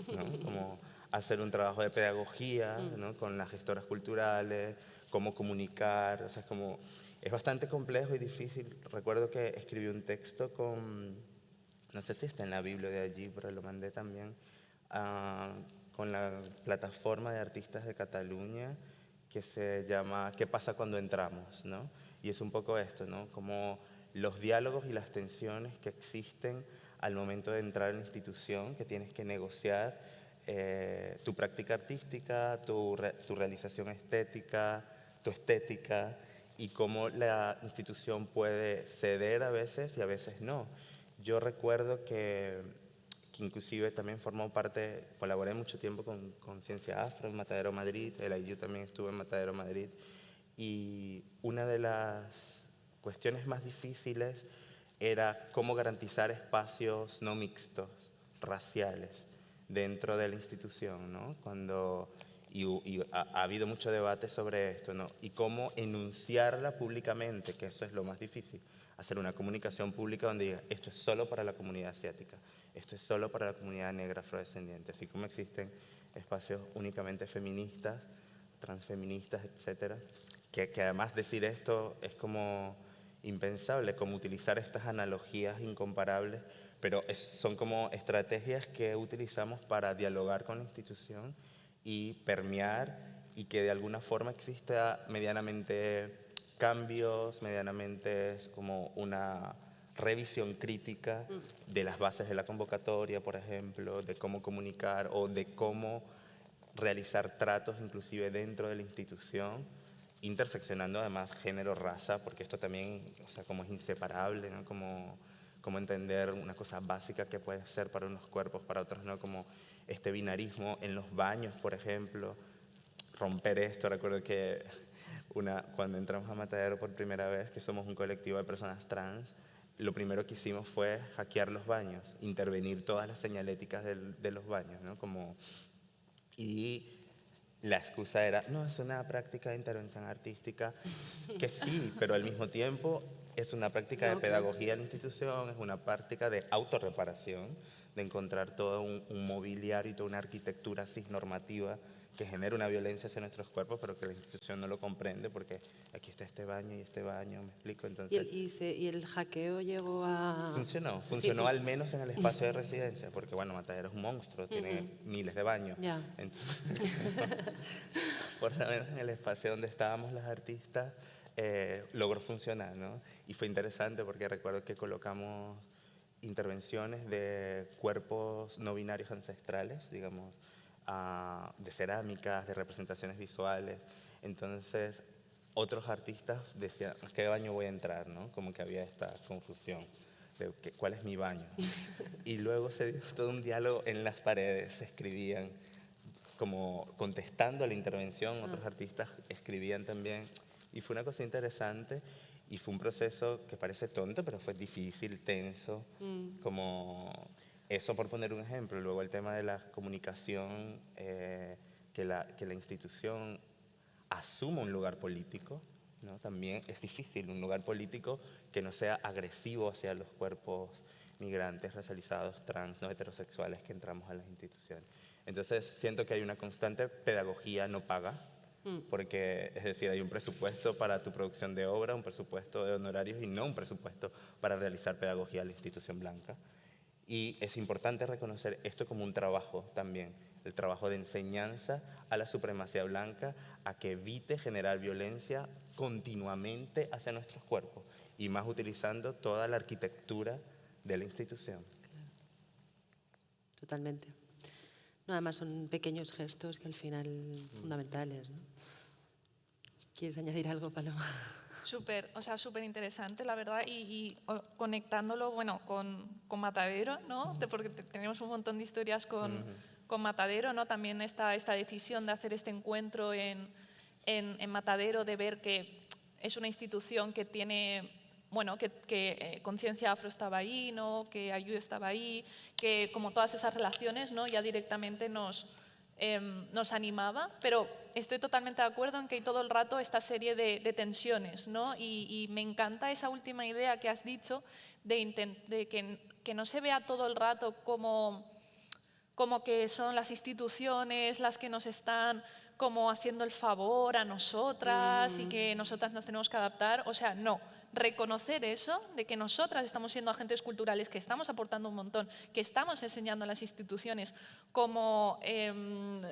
¿no? como hacer un trabajo de pedagogía ¿no? con las gestoras culturales, cómo comunicar, o sea, es como es bastante complejo y difícil. Recuerdo que escribí un texto con, no sé si está en la Biblia de allí, pero lo mandé también, uh, con la plataforma de artistas de Cataluña que se llama ¿Qué pasa cuando entramos? ¿no? Y es un poco esto, ¿no? como los diálogos y las tensiones que existen al momento de entrar en la institución, que tienes que negociar eh, tu práctica artística, tu, re, tu realización estética, tu estética, y cómo la institución puede ceder a veces y a veces no. Yo recuerdo que, que inclusive también formó parte, colaboré mucho tiempo con, con Ciencia Afro en Matadero Madrid, el IU también estuvo en Matadero Madrid, y una de las cuestiones más difíciles era cómo garantizar espacios no mixtos, raciales, dentro de la institución, ¿no? Cuando y, y ha, ha, habido mucho debate sobre esto, ¿no? Y cómo enunciarla públicamente, que eso es lo más difícil, hacer una comunicación pública donde diga, esto es solo para la comunidad asiática, esto es solo para la comunidad negra afrodescendiente, así como existen espacios únicamente feministas, transfeministas, etcétera, que, que además decir esto es como impensable, como utilizar estas analogías incomparables, pero es, son como estrategias que utilizamos para dialogar con la institución y permear y que de alguna forma exista medianamente cambios, medianamente como una revisión crítica de las bases de la convocatoria, por ejemplo, de cómo comunicar o de cómo realizar tratos inclusive dentro de la institución, interseccionando además género, raza, porque esto también, o sea, como es inseparable, ¿no? Como, como entender una cosa básica que puede ser para unos cuerpos, para otros no, como este binarismo en los baños, por ejemplo, romper esto. Recuerdo que una, cuando entramos a Matadero por primera vez, que somos un colectivo de personas trans, lo primero que hicimos fue hackear los baños, intervenir todas las señaléticas del, de los baños, ¿no? Como, y la excusa era, no, es una práctica de intervención artística, que sí, pero al mismo tiempo es una práctica de pedagogía en la institución, es una práctica de autorreparación, de encontrar todo un, un mobiliario y toda una arquitectura cisnormativa que genera una violencia hacia nuestros cuerpos, pero que la institución no lo comprende porque aquí está este baño y este baño, me explico. Entonces, ¿Y, el, y, se, y el hackeo llegó a...? Funcionó, funcionó sí, al menos en el espacio de residencia, porque bueno, Matadero es un monstruo, tiene uh -huh. miles de baños. Yeah. Entonces, por lo menos en el espacio donde estábamos las artistas, eh, logró funcionar, ¿no? Y fue interesante porque recuerdo que colocamos intervenciones de cuerpos no binarios ancestrales, digamos, uh, de cerámicas, de representaciones visuales. Entonces, otros artistas decían, ¿a qué baño voy a entrar? ¿no? Como que había esta confusión de cuál es mi baño. y luego se dio todo un diálogo en las paredes, se escribían como contestando a la intervención, otros ah. artistas escribían también. Y fue una cosa interesante y fue un proceso que parece tonto, pero fue difícil, tenso, mm. como eso por poner un ejemplo. Luego el tema de la comunicación, eh, que, la, que la institución asuma un lugar político, ¿no? también es difícil, un lugar político que no sea agresivo hacia los cuerpos migrantes, racializados, trans, no heterosexuales que entramos a las instituciones. Entonces siento que hay una constante pedagogía no paga. Porque es decir, hay un presupuesto para tu producción de obra, un presupuesto de honorarios y no un presupuesto para realizar pedagogía a la institución blanca. Y es importante reconocer esto como un trabajo también, el trabajo de enseñanza a la supremacía blanca, a que evite generar violencia continuamente hacia nuestros cuerpos y más utilizando toda la arquitectura de la institución. Totalmente. No, además son pequeños gestos que al final fundamentales. ¿no? ¿Quieres añadir algo, Paloma? Súper, o sea, súper interesante, la verdad, y, conectándolo, bueno, con, con, Matadero, ¿no? porque tenemos un montón de historias con, con Matadero, ¿no? También esta, esta decisión de hacer este encuentro en, en, en Matadero, de ver que es una institución que tiene bueno, que, que eh, Conciencia Afro estaba ahí, ¿no? que Ayú estaba ahí, que como todas esas relaciones ¿no? ya directamente nos, em, nos animaba, pero estoy totalmente de acuerdo en que hay todo el rato esta serie de, tensiones, ¿no? Y, me encanta esa última idea que has dicho de, de que, que, no se vea todo el rato como, como que son las instituciones las que nos están como haciendo el favor a nosotras y que mm. nosotras nos tenemos que adaptar, o sea, no, reconocer eso, de que nosotras estamos siendo agentes culturales, que estamos aportando un montón, que estamos enseñando a las instituciones cómo, em,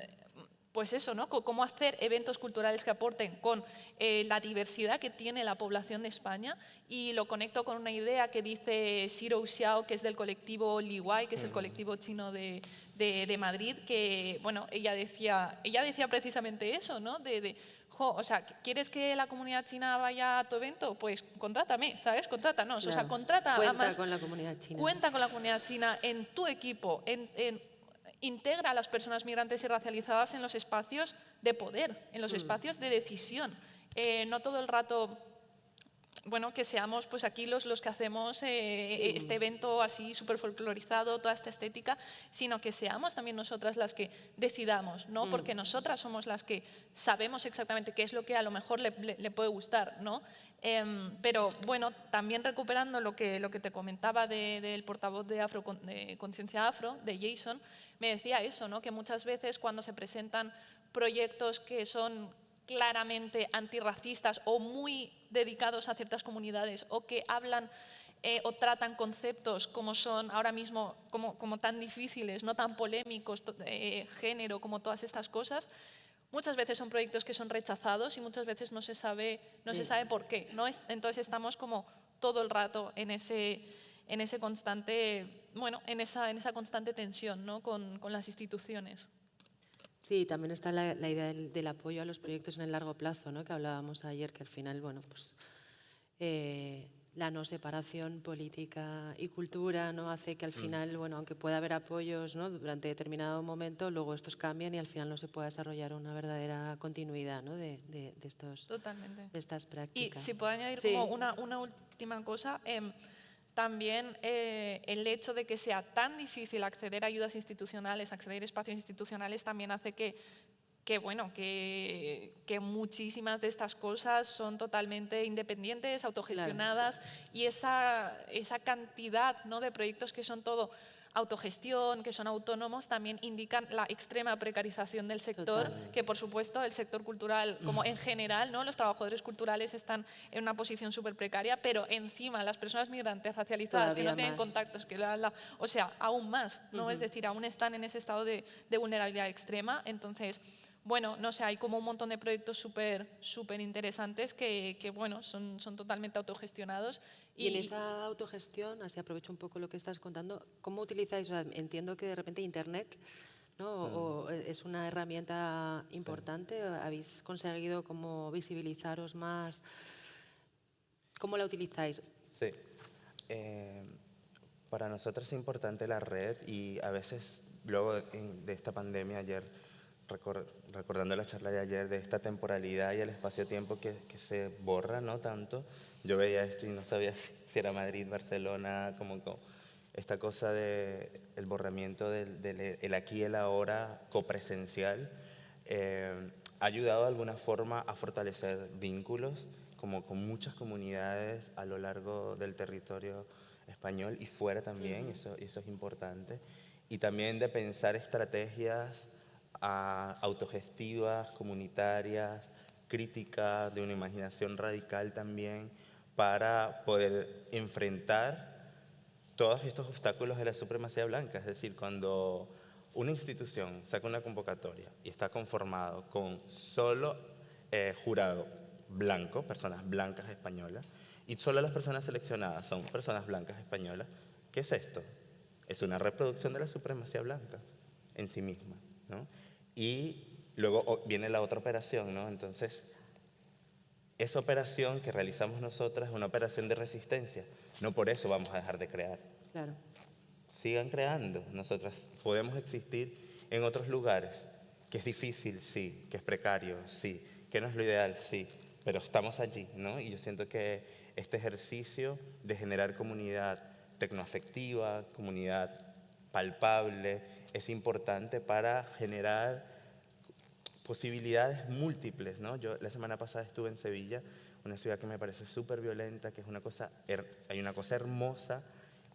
pues eso, ¿no? cómo hacer eventos culturales que aporten con eh, la diversidad que tiene la población de España y lo conecto con una idea que dice Xiro Xiao, que es del colectivo Liwai, que es el colectivo chino de, de, Madrid, que bueno, ella decía, ella decía precisamente eso, ¿no? de o sea, ¿quieres que la comunidad china vaya a tu evento? Pues contrátame, ¿sabes? Contrátanos, o sea, contrata Cuenta con la comunidad china. Cuenta con la comunidad china en tu equipo, en, integra a las personas migrantes y racializadas en los espacios de poder, en los mm. espacios de decisión. Eh, no todo el rato bueno, que seamos pues aquí los, los que hacemos eh, este evento así súper folclorizado, toda esta estética, sino que seamos también nosotras las que decidamos, ¿no? Mm. Porque nosotras somos las que sabemos exactamente qué es lo que a lo mejor le, puede gustar, ¿no? Em, pero bueno, también recuperando lo que, lo que te comentaba del portavoz de, Afro, de Conciencia Afro, de Jason, me decía eso, ¿no? Que muchas veces cuando se presentan proyectos que son claramente antirracistas o muy dedicados a ciertas comunidades o que hablan eh, o tratan conceptos como son ahora mismo como, como tan difíciles, no tan polémicos, eh, género, como todas estas cosas, muchas veces son proyectos que son rechazados y muchas veces no se sabe, no se sabe por qué. ¿no? Entonces estamos como todo el rato en ese, en ese constante, bueno, en esa, en esa constante tensión ¿no? con, con las instituciones. Sí, también está la, idea del, apoyo a los proyectos en el largo plazo, ¿no? que hablábamos ayer, que al final, bueno, pues eh, la no separación política y cultura no hace que al mm. final, bueno, aunque pueda haber apoyos ¿no? durante determinado momento, luego estos cambian y al final no se puede desarrollar una verdadera continuidad ¿no? de, de, estos, Totalmente. de estas prácticas. Y si puedo añadir como una, una última cosa, eh, también eh, el hecho de que sea tan difícil acceder a ayudas institucionales, acceder a espacios institucionales, también hace que, que, bueno, que, que muchísimas de estas cosas son totalmente independientes, autogestionadas, y esa, esa cantidad ¿no? de proyectos que son todo autogestión, que son autónomos, también indican la extrema precarización del sector, que por supuesto el sector cultural, como en general, ¿no? los trabajadores culturales están en una posición súper precaria, pero encima las personas migrantes racializadas que no tienen contactos, que la, o sea, aún más, ¿no? es decir, aún están en ese estado de, de vulnerabilidad extrema, entonces bueno, no sé, hay como un montón de proyectos súper súper interesantes que, que, bueno, son, son totalmente autogestionados. Y, en esa autogestión, así aprovecho un poco lo que estás contando, ¿cómo utilizáis? Entiendo que de repente Internet ¿no? O es una herramienta importante, habéis conseguido como visibilizaros más. ¿Cómo la utilizáis? Sí. Eh, para nosotros es importante la red y a veces, luego de esta pandemia, ayer, recordando la charla de ayer, de esta temporalidad y el espacio-tiempo que, que, se borra, ¿no? Tanto, yo veía esto y no sabía si, era Madrid, Barcelona, como, esta cosa del el borramiento del, el aquí y el ahora copresencial, eh, ha ayudado de alguna forma a fortalecer vínculos, como con muchas comunidades a lo largo del territorio español y fuera también, eso, eso es importante. Y también de pensar estrategias ah, autogestivas, comunitarias, críticas, de una imaginación radical también, para poder enfrentar todos estos obstáculos de la supremacía blanca. Es decir, cuando una institución saca una convocatoria y está conformado con solo eh, jurado blanco, personas blancas españolas, y solo las personas seleccionadas son personas blancas españolas, ¿qué es esto? Es una reproducción de la supremacía blanca en sí misma. ¿no? Y luego viene la otra operación, ¿no? Entonces, esa operación que realizamos nosotras es una operación de resistencia. No por eso vamos a dejar de crear. Claro. Sigan creando. Nosotras podemos existir en otros lugares. Que es difícil, sí. Que es precario, sí. Que no es lo ideal, sí pero estamos allí, ¿no? Y yo siento que este ejercicio de generar comunidad tecnoafectiva, comunidad palpable, es importante para generar posibilidades múltiples, ¿no? Yo la semana pasada estuve en Sevilla, una ciudad que me parece súper violenta, que es una cosa, hay una cosa hermosa,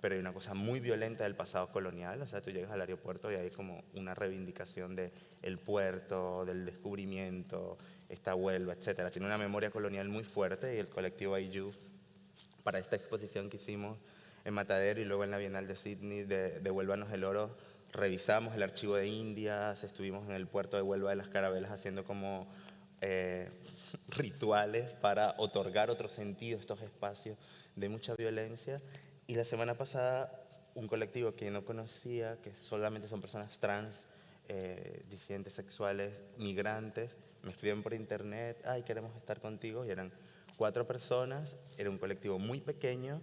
pero hay una cosa muy violenta del pasado colonial, o sea, tú llegas al aeropuerto y hay como una reivindicación del el puerto, del descubrimiento, esta Huelva, etcétera. Tiene una memoria colonial muy fuerte y el colectivo Ayu, para esta exposición que hicimos en Matadero y luego en la Bienal de Sydney de, de Huélvanos el Oro, revisamos el archivo de Indias, estuvimos en el puerto de Huelva de las Carabelas haciendo como eh, rituales para otorgar otro sentido a estos espacios de mucha violencia. Y la semana pasada, un colectivo que no conocía, que solamente son personas trans, eh, disidentes sexuales, migrantes, me escriben por internet, ay, queremos estar contigo, y eran cuatro personas, era un colectivo muy pequeño,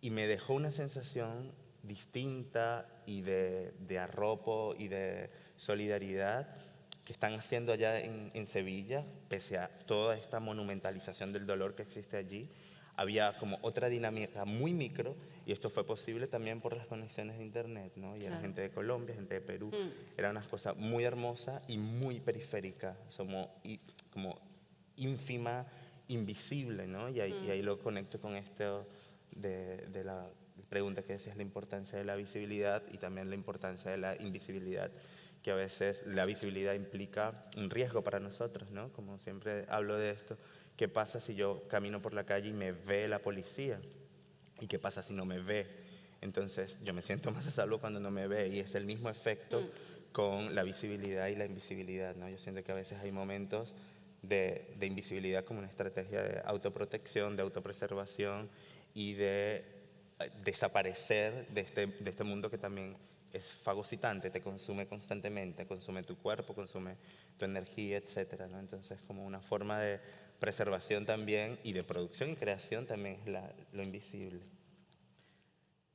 y me dejó una sensación distinta y de, de arropo y de solidaridad que están haciendo allá en, en Sevilla, pese a toda esta monumentalización del dolor que existe allí, había como otra dinámica muy micro y esto fue posible también por las conexiones de internet, ¿no? Y era gente de Colombia, gente de Perú, mm. era una cosa muy hermosa y muy periférica, somos como ínfima, invisible, ¿no? Y ahí, y ahí mm. lo conecto con esto de, de la pregunta que decías, la importancia de la visibilidad y también la importancia de la invisibilidad que a veces la visibilidad implica un riesgo para nosotros, ¿no? Como siempre hablo de esto, ¿Qué pasa si yo camino por la calle y me ve la policía? ¿Y qué pasa si no me ve? Entonces yo me siento más a salvo cuando no me ve y es el mismo efecto mm. con la visibilidad y la invisibilidad. ¿no? Yo siento que a veces hay momentos de, de invisibilidad como una estrategia de autoprotección, de autopreservación y de desaparecer de este, de este mundo que también es fagocitante, te consume constantemente, consume tu cuerpo, consume tu energía, etc. ¿no? Entonces, como una forma de preservación también y de producción y creación también es la, lo invisible.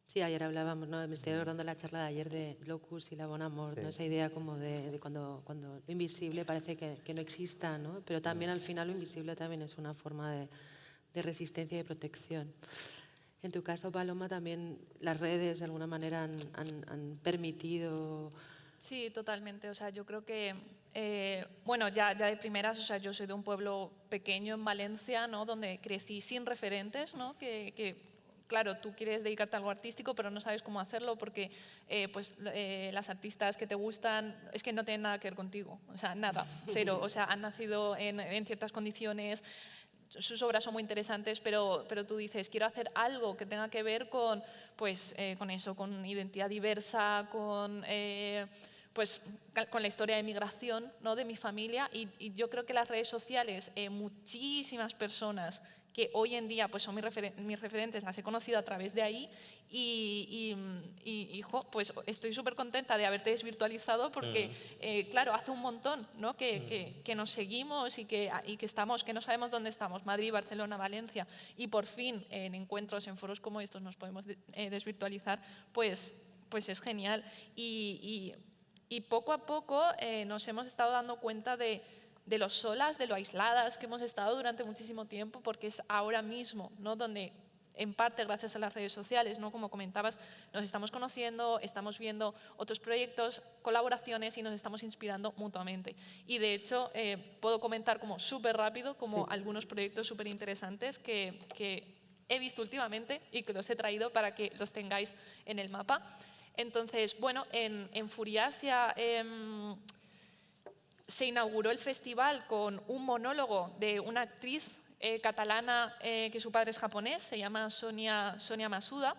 Sí, ayer hablábamos, ¿no? me estoy acordando la charla de ayer de Locus y la Bon Amor, ¿no? esa idea como de, de, cuando, cuando lo invisible parece que, que, no exista, ¿no? pero también al final lo invisible también es una forma de, de resistencia y de protección. En tu caso, Paloma, también las redes de alguna manera han, han, han permitido... Sí, totalmente. O sea, yo creo que, eh, bueno, ya, ya de primeras, o sea, yo soy de un pueblo pequeño en Valencia, ¿no? Donde crecí sin referentes, ¿no? Que, que claro, tú quieres dedicarte a algo artístico, pero no sabes cómo hacerlo porque eh, pues, eh, las artistas que te gustan es que no tienen nada que ver contigo, o sea, nada, cero, o sea, han nacido en, en ciertas condiciones, sus obras son muy interesantes, pero, pero tú dices, quiero hacer algo que tenga que ver con, pues, eh, con eso, con identidad diversa, con, eh, pues, con la historia de migración ¿no? de mi familia. Y, yo creo que las redes sociales, eh, muchísimas personas que hoy en día pues son mis, referentes, las he conocido a través de ahí y, hijo, pues estoy súper contenta de haberte desvirtualizado porque, mm. eh, claro, hace un montón ¿no? que, mm. que, nos seguimos y que, y que estamos, que no sabemos dónde estamos, Madrid, Barcelona, Valencia, y por fin en encuentros, en foros como estos nos podemos eh, desvirtualizar, pues, pues es genial. Y, poco a poco eh, nos hemos estado dando cuenta de de lo solas, de lo aisladas que hemos estado durante muchísimo tiempo, porque es ahora mismo ¿no? donde, en parte gracias a las redes sociales, ¿no? como comentabas, nos estamos conociendo, estamos viendo otros proyectos, colaboraciones y nos estamos inspirando mutuamente. Y de hecho, eh, puedo comentar como súper rápido como algunos proyectos súper interesantes que, que, he visto últimamente y que los he traído para que los tengáis en el mapa. Entonces, bueno, en, en Furiasia... Em, se inauguró el festival con un monólogo de una actriz eh, catalana eh, que su padre es japonés, se llama Sonia, Sonia Masuda,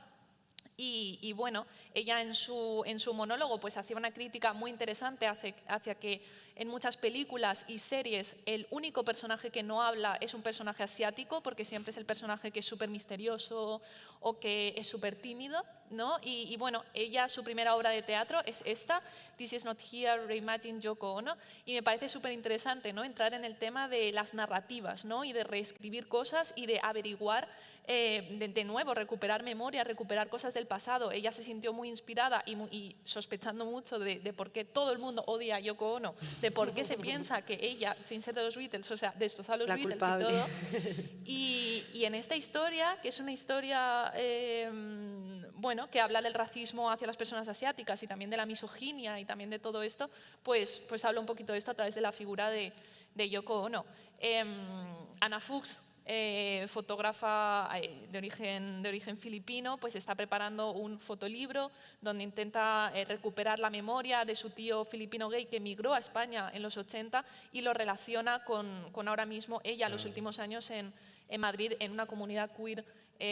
y, bueno, ella en su, en su monólogo pues hacía una crítica muy interesante hacia, hacia, que en muchas películas y series el único personaje que no habla es un personaje asiático porque siempre es el personaje que es súper misterioso o que es súper tímido. ¿no? Y, bueno, ella, su primera obra de teatro es esta, This is not here, Reimagine Yoko Ono, y me parece súper interesante ¿no? entrar en el tema de las narrativas ¿no? y de reescribir cosas y de averiguar eh, de, nuevo, recuperar memoria, recuperar cosas del pasado. Ella se sintió muy inspirada y, sospechando mucho de, por qué todo el mundo odia a Yoko Ono, de por qué se piensa que ella, sin ser de los Beatles, o sea, destrozó a los Beatles y todo. Y, en esta historia, que es una historia, eh, bueno, que habla del racismo hacia las personas asiáticas y también de la misoginia y también de todo esto, pues, pues habla un poquito de esto a través de la figura de, Yoko Ono. Eh, Ana Fuchs eh, fotógrafa eh, de origen, de origen filipino, pues está preparando un fotolibro donde intenta eh, recuperar la memoria de su tío filipino gay que emigró a España en los 80 y lo relaciona con, con ahora mismo ella, los últimos años en, en Madrid, en una comunidad queer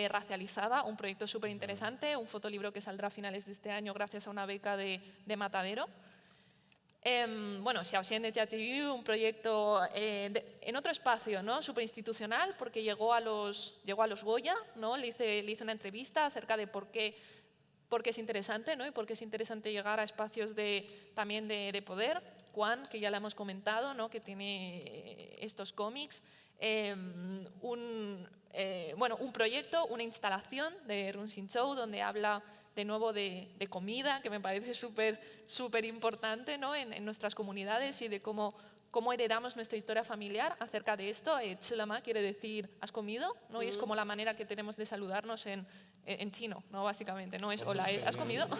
racializada, un proyecto súper interesante, un fotolibro que saldrá a finales de este año gracias a una beca de, de Matadero. Eh, bueno, Xiaoxian de un proyecto eh, en otro espacio, ¿no? institucional, porque llegó a los, llegó a los Goya, ¿no? le, hice, le hice una entrevista acerca de por qué, por qué es interesante ¿no? y por qué es interesante llegar a espacios de, también de, de poder. Juan, que ya le hemos comentado, ¿no? que tiene eh, estos cómics, em, un, eh, bueno, un proyecto, una instalación de Run Sin donde habla de nuevo de, comida, que me parece súper súper importante ¿no? en, nuestras comunidades y de cómo, cómo heredamos nuestra historia familiar acerca de esto. Eh, quiere decir ¿has comido? ¿no? Y es como la manera que tenemos de saludarnos en, en chino, ¿no? básicamente. No es hola, es ¿has comido?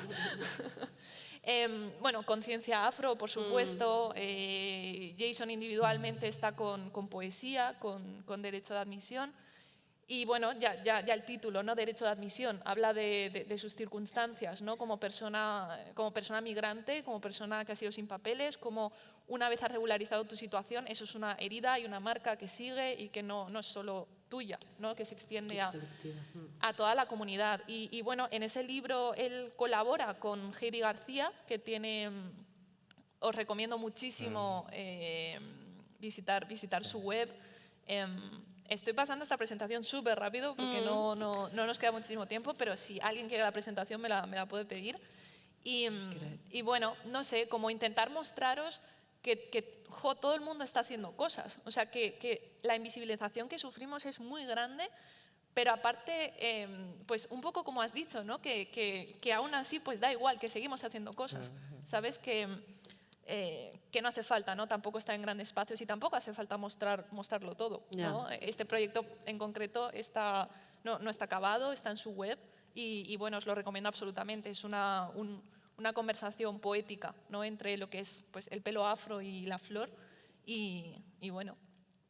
Em, bueno, conciencia afro, por supuesto. Eh, Jason individualmente está con, con poesía, con, con derecho de admisión. Y bueno, ya, ya, ya, el título, ¿no? Derecho de admisión, habla de, de, sus circunstancias, ¿no? Como persona, como persona migrante, como persona que ha sido sin papeles, como una vez has regularizado tu situación, eso es una herida y una marca que sigue y que no, no es solo tuya, ¿no? que se extiende a, a toda la comunidad. Y, y, bueno, en ese libro él colabora con Heidi García, que tiene, mm, os recomiendo muchísimo eh, visitar, visitar su web. Em, Estoy pasando esta presentación súper rápido porque no, mm. no, no, nos queda muchísimo tiempo, pero si alguien quiere la presentación me la, me la puede pedir. Y, y, bueno, no sé, como intentar mostraros que, que jo, todo el mundo está haciendo cosas. O sea, que, que, la invisibilización que sufrimos es muy grande, pero aparte, em, pues un poco como has dicho, ¿no? que, que, que aún así pues da igual, que seguimos haciendo cosas. ¿Sabes? Que eh, que no hace falta, ¿no? tampoco está en grandes espacios y tampoco hace falta mostrar, mostrarlo todo. ¿no? Este proyecto en concreto está, no, no, está acabado, está en su web y, bueno, os lo recomiendo absolutamente. Es una, una conversación poética ¿no? entre lo que es pues, el pelo afro y la flor y, y bueno,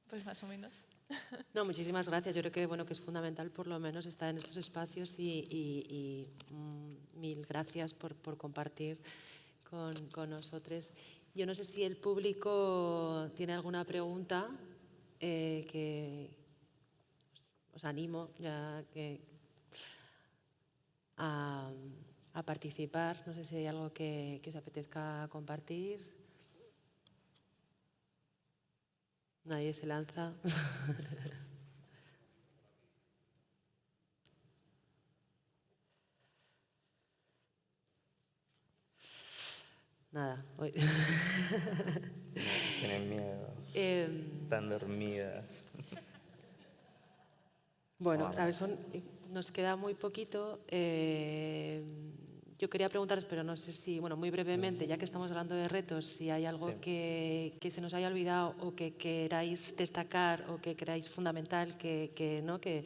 pues más o menos. No, muchísimas gracias. Yo creo que, bueno, que es fundamental por lo menos estar en estos espacios y, y, mm, mil gracias por, por compartir con, con, nosotros. Yo no sé si el público tiene alguna pregunta eh, que os, animo ya que a, a, participar. No sé si hay algo que, que os apetezca compartir. Nadie se lanza. Nada, hoy... tienen miedo. Em, Están dormidas. Bueno, a ver, son- nos queda muy poquito. eh, yo quería preguntaros, pero no sé si, bueno, muy brevemente, ya que estamos hablando de retos, si hay algo Sí. que, que se nos haya olvidado o que queráis destacar o que creáis fundamental que, que, ¿no? que,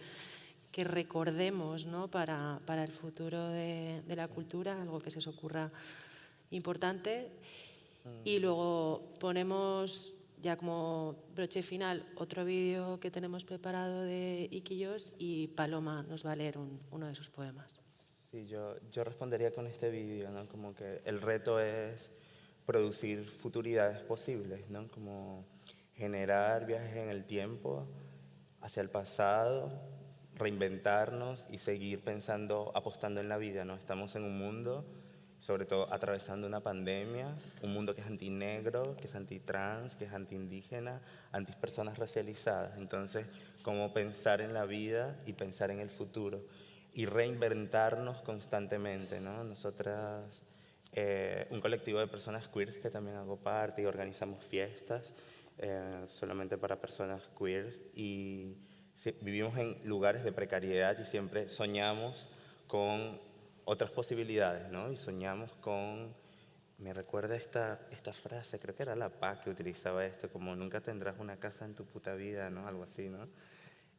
que recordemos ¿no? para, para el futuro de, de la cultura, algo que se os ocurra importante. Y luego ponemos, ya como broche final, otro vídeo que tenemos preparado de Iquillos y Paloma nos va a leer un- uno de sus poemas. Sí, yo, yo respondería con este vídeo, ¿no? Como que el reto es producir futuridades posibles, ¿no? Como generar viajes en el tiempo hacia el pasado, reinventarnos y seguir pensando, apostando en la vida, ¿no? Estamos en un mundo, sobre todo atravesando una pandemia, un mundo que es antinegro, que es antitrans, que es antiindígena, antipersonas racializadas. Entonces, cómo pensar en la vida y pensar en el futuro y reinventarnos constantemente, ¿no? Nosotras, eh, un colectivo de personas queers que también hago parte y organizamos fiestas eh, solamente para personas queers y vivimos en lugares de precariedad y siempre soñamos con otras posibilidades, ¿no? Y soñamos con, me recuerda esta, esta frase, creo que era la paz que utilizaba esto, como nunca tendrás una casa en tu puta vida, ¿no? Algo así, ¿no?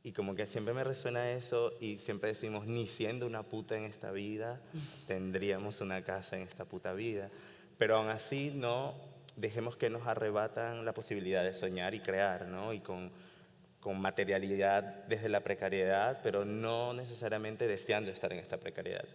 Y como que siempre me resuena eso y siempre decimos, ni siendo una puta en esta vida, tendríamos una casa en esta puta vida. Pero aún así no dejemos que nos arrebatan la posibilidad de soñar y crear, ¿no? Y con, con materialidad desde la precariedad, pero no necesariamente deseando estar en esta precariedad.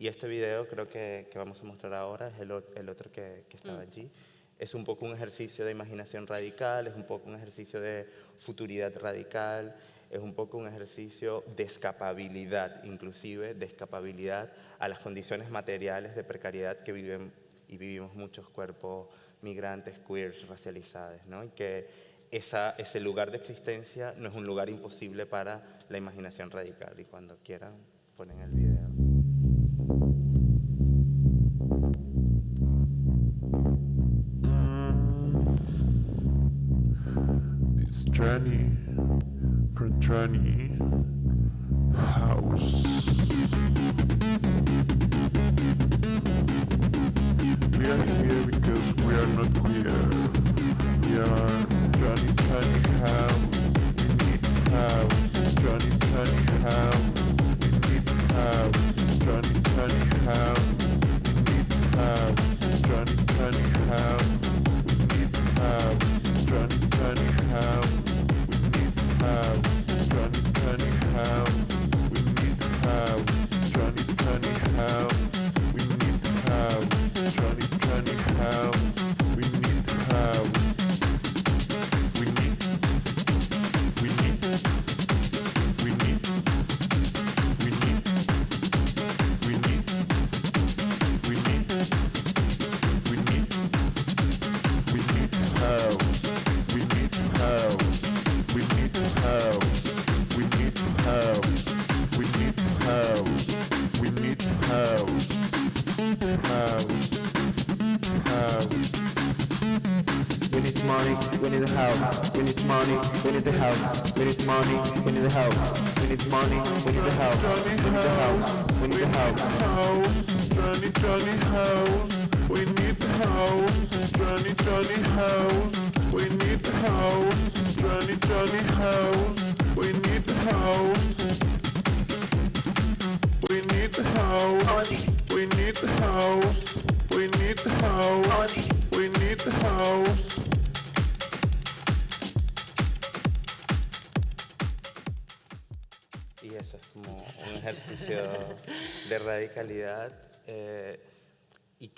Y este video creo que, que vamos a mostrar ahora es el, el otro que, que estaba allí. Es un poco un ejercicio de imaginación radical, es un poco un ejercicio de futuridad radical, es un poco un ejercicio de escapabilidad, inclusive de escapabilidad a las condiciones materiales de precariedad que viven y vivimos muchos cuerpos migrantes, queers, racializados, ¿no? Y que esa, ese lugar de existencia no es un lugar imposible para la imaginación radical. Y cuando quieran, ponen el video. Johnny from Johnny House. We are here because we are not queer. We are Johnny Johnny House. We need house. Johnny Johnny House. We need house. Johnny Johnny House. We need house. Johnny Johnny House. We need house. Johnny Johnny House. House. Johnny Johnny House. We need the house. Johnny Johnny House. We need the house.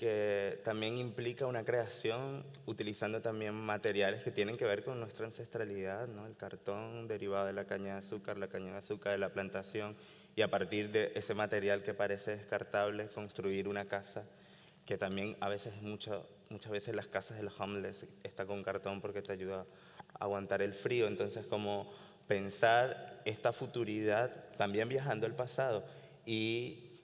Que también implica una creación utilizando también materiales que tienen que ver con nuestra ancestralidad, ¿no? el cartón derivado de la caña de azúcar, la caña de azúcar de la plantación y a partir de ese material que parece descartable construir una casa que también a veces mucho, muchas veces las casas de los homeless está con cartón porque te ayuda a aguantar el frío, entonces como pensar esta futuridad también viajando al pasado y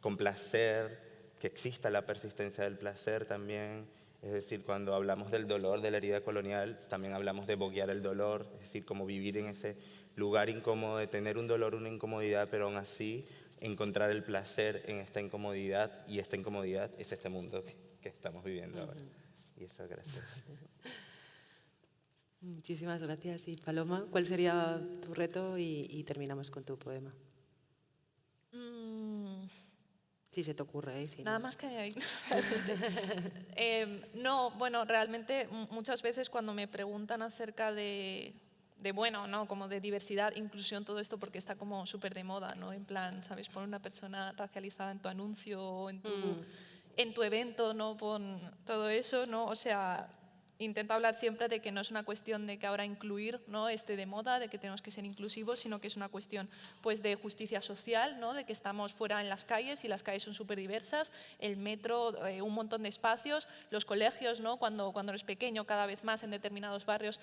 complacer que exista la persistencia del placer también, es decir, cuando hablamos del dolor, de la herida colonial, también hablamos de boguear el dolor, es decir, como vivir en ese lugar incómodo, de tener un dolor, una incomodidad, pero aún así encontrar el placer en esta incomodidad y esta incomodidad es este mundo que, estamos viviendo ahora. Y eso, gracias. Muchísimas gracias. Y Paloma, ¿cuál sería tu reto? Y, terminamos con tu poema. Mm. Si se te ocurre. ¿eh? Nada más que ahí. Em, no, bueno, realmente muchas veces cuando me preguntan acerca de, de, bueno, ¿no? Como de diversidad, inclusión, todo esto, porque está como súper de moda, ¿no? En plan, ¿sabes? Pon una persona racializada en tu anuncio o en tu, mm. en tu evento, ¿no? Pon todo eso, ¿no? O sea, intento hablar siempre de que no es una cuestión de que ahora incluir ¿no? este de moda, de que tenemos que ser inclusivos, sino que es una cuestión pues, de justicia social, ¿no? de que estamos fuera en las calles y las calles son súper diversas, el metro, eh, un montón de espacios, los colegios, ¿no? cuando, cuando eres pequeño, cada vez más en determinados barrios,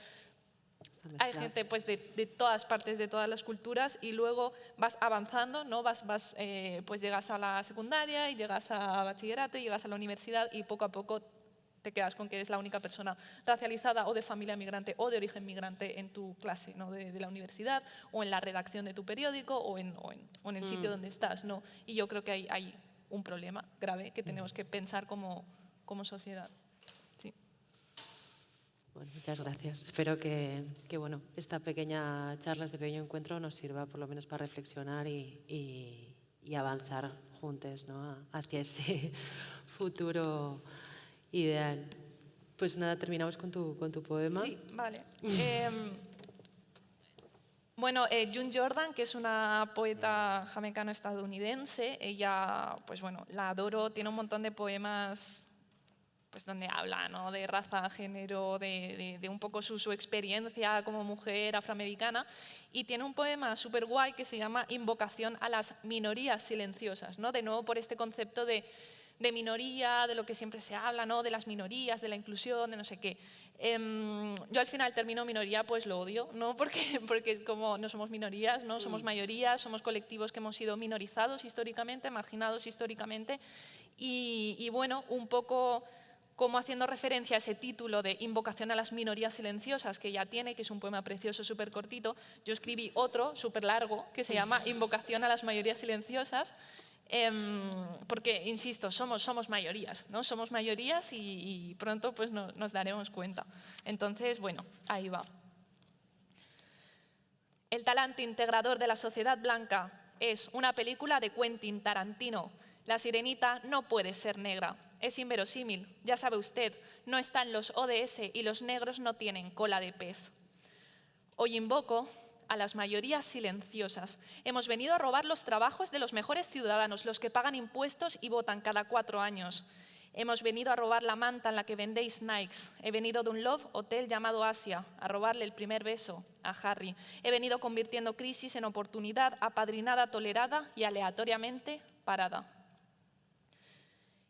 hay gente pues, de, de, todas partes, de todas las culturas y luego vas avanzando, ¿no? vas, vas, eh, pues llegas a la secundaria y llegas a bachillerato y llegas a la universidad y poco a poco te quedas con que eres la única persona racializada o de familia migrante o de origen migrante en tu clase ¿no? de, la universidad o en la redacción de tu periódico o en, o en, el sitio mm. donde estás. ¿no? Y yo creo que hay, hay un problema grave que tenemos que pensar como, como sociedad. Sí. Bueno, muchas gracias. Espero que, que, bueno, esta pequeña charla, este pequeño encuentro nos sirva por lo menos para reflexionar y, y, y avanzar juntos ¿no? hacia ese futuro Ideal. Pues nada, terminamos con tu, con tu poema. Sí, vale. Em, bueno, eh, June Jordan, que es una poeta jamaicano-estadounidense, ella, pues bueno, la adoro, tiene un montón de poemas pues donde habla ¿no? de raza, género, de, de, un poco su, su, experiencia como mujer afroamericana. Y tiene un poema súper guay que se llama Invocación a las minorías silenciosas, ¿no? de nuevo por este concepto de de minoría, de lo que siempre se habla, ¿no? de las minorías, de la inclusión, de no sé qué. Em, yo al final termino minoría, pues lo odio, ¿no? porque, porque es como no somos minorías, no somos mm. mayorías, somos colectivos que hemos sido minorizados históricamente, marginados históricamente. Y, y bueno, un poco como haciendo referencia a ese título de Invocación a las minorías silenciosas que ya tiene, que es un poema precioso, súper cortito, yo escribí otro, súper largo, que se llama Invocación a las mayorías silenciosas, Em, porque, insisto, somos, somos mayorías, ¿no? Somos mayorías y, pronto pues, nos daremos cuenta. Entonces, bueno, ahí va. El talante integrador de la sociedad blanca es una película de Quentin Tarantino. La sirenita no puede ser negra. Es inverosímil, ya sabe usted, no están los ODS y los negros no tienen cola de pez. Hoy invoco a las mayorías silenciosas. Hemos venido a robar los trabajos de los mejores ciudadanos, los que pagan impuestos y votan cada cuatro años. Hemos venido a robar la manta en la que vendéis Nikes. He venido de un love hotel llamado Asia, a robarle el primer beso a Harry. He venido convirtiendo crisis en oportunidad, apadrinada, tolerada y aleatoriamente parada.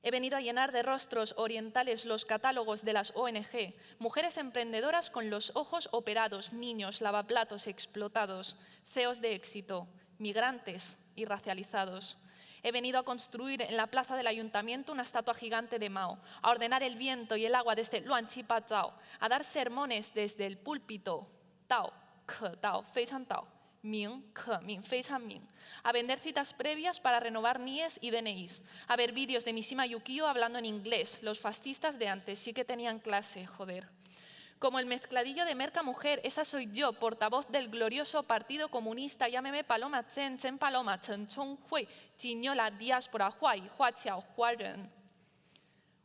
He venido a llenar de rostros orientales los catálogos de las ONG, mujeres emprendedoras con los ojos operados, niños, lavaplatos explotados, CEOs de éxito, migrantes y racializados. He venido a construir en la plaza del ayuntamiento una estatua gigante de Mao, a ordenar el viento y el agua desde Luanchipa Tao, a dar sermones desde el púlpito Tao, Ke Tao, Fei Tao, Ming, Ke, Fei Ming, a vender citas previas para renovar NIES y DNIs, a ver vídeos de Mishima Yukio hablando en inglés. Los fascistas de antes sí que tenían clase, joder. Como el mezcladillo de Merca Mujer, esa soy yo, portavoz del glorioso Partido Comunista, llámeme Paloma Chen, Chen Paloma, Chen Chong Hui, Chiñola, Diáspora, Huay, Hua Chiao, Huaren.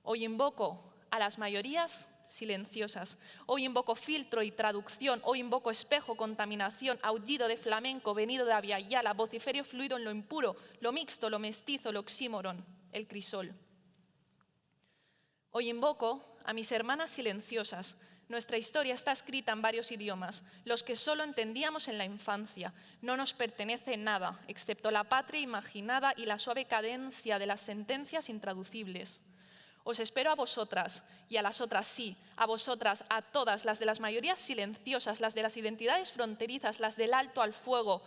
Hoy invoco a las mayorías silenciosas. Hoy invoco filtro y traducción, hoy invoco espejo, contaminación, aullido de flamenco, venido de Aviala, vociferio fluido en lo impuro, lo mixto, lo mestizo, lo oxímoron, el crisol. Hoy invoco a mis hermanas silenciosas. Nuestra historia está escrita en varios idiomas, los que solo entendíamos en la infancia. No nos pertenece nada, excepto la patria imaginada y la suave cadencia de las sentencias intraducibles. Os espero a vosotras y a las otras sí, a vosotras, a todas, las de las mayorías silenciosas, las de las identidades fronterizas, las del alto al fuego,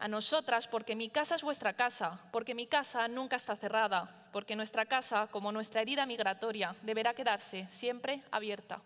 A nosotras, porque mi casa es vuestra casa, porque mi casa nunca está cerrada, porque nuestra casa, como nuestra herida migratoria, deberá quedarse siempre abierta.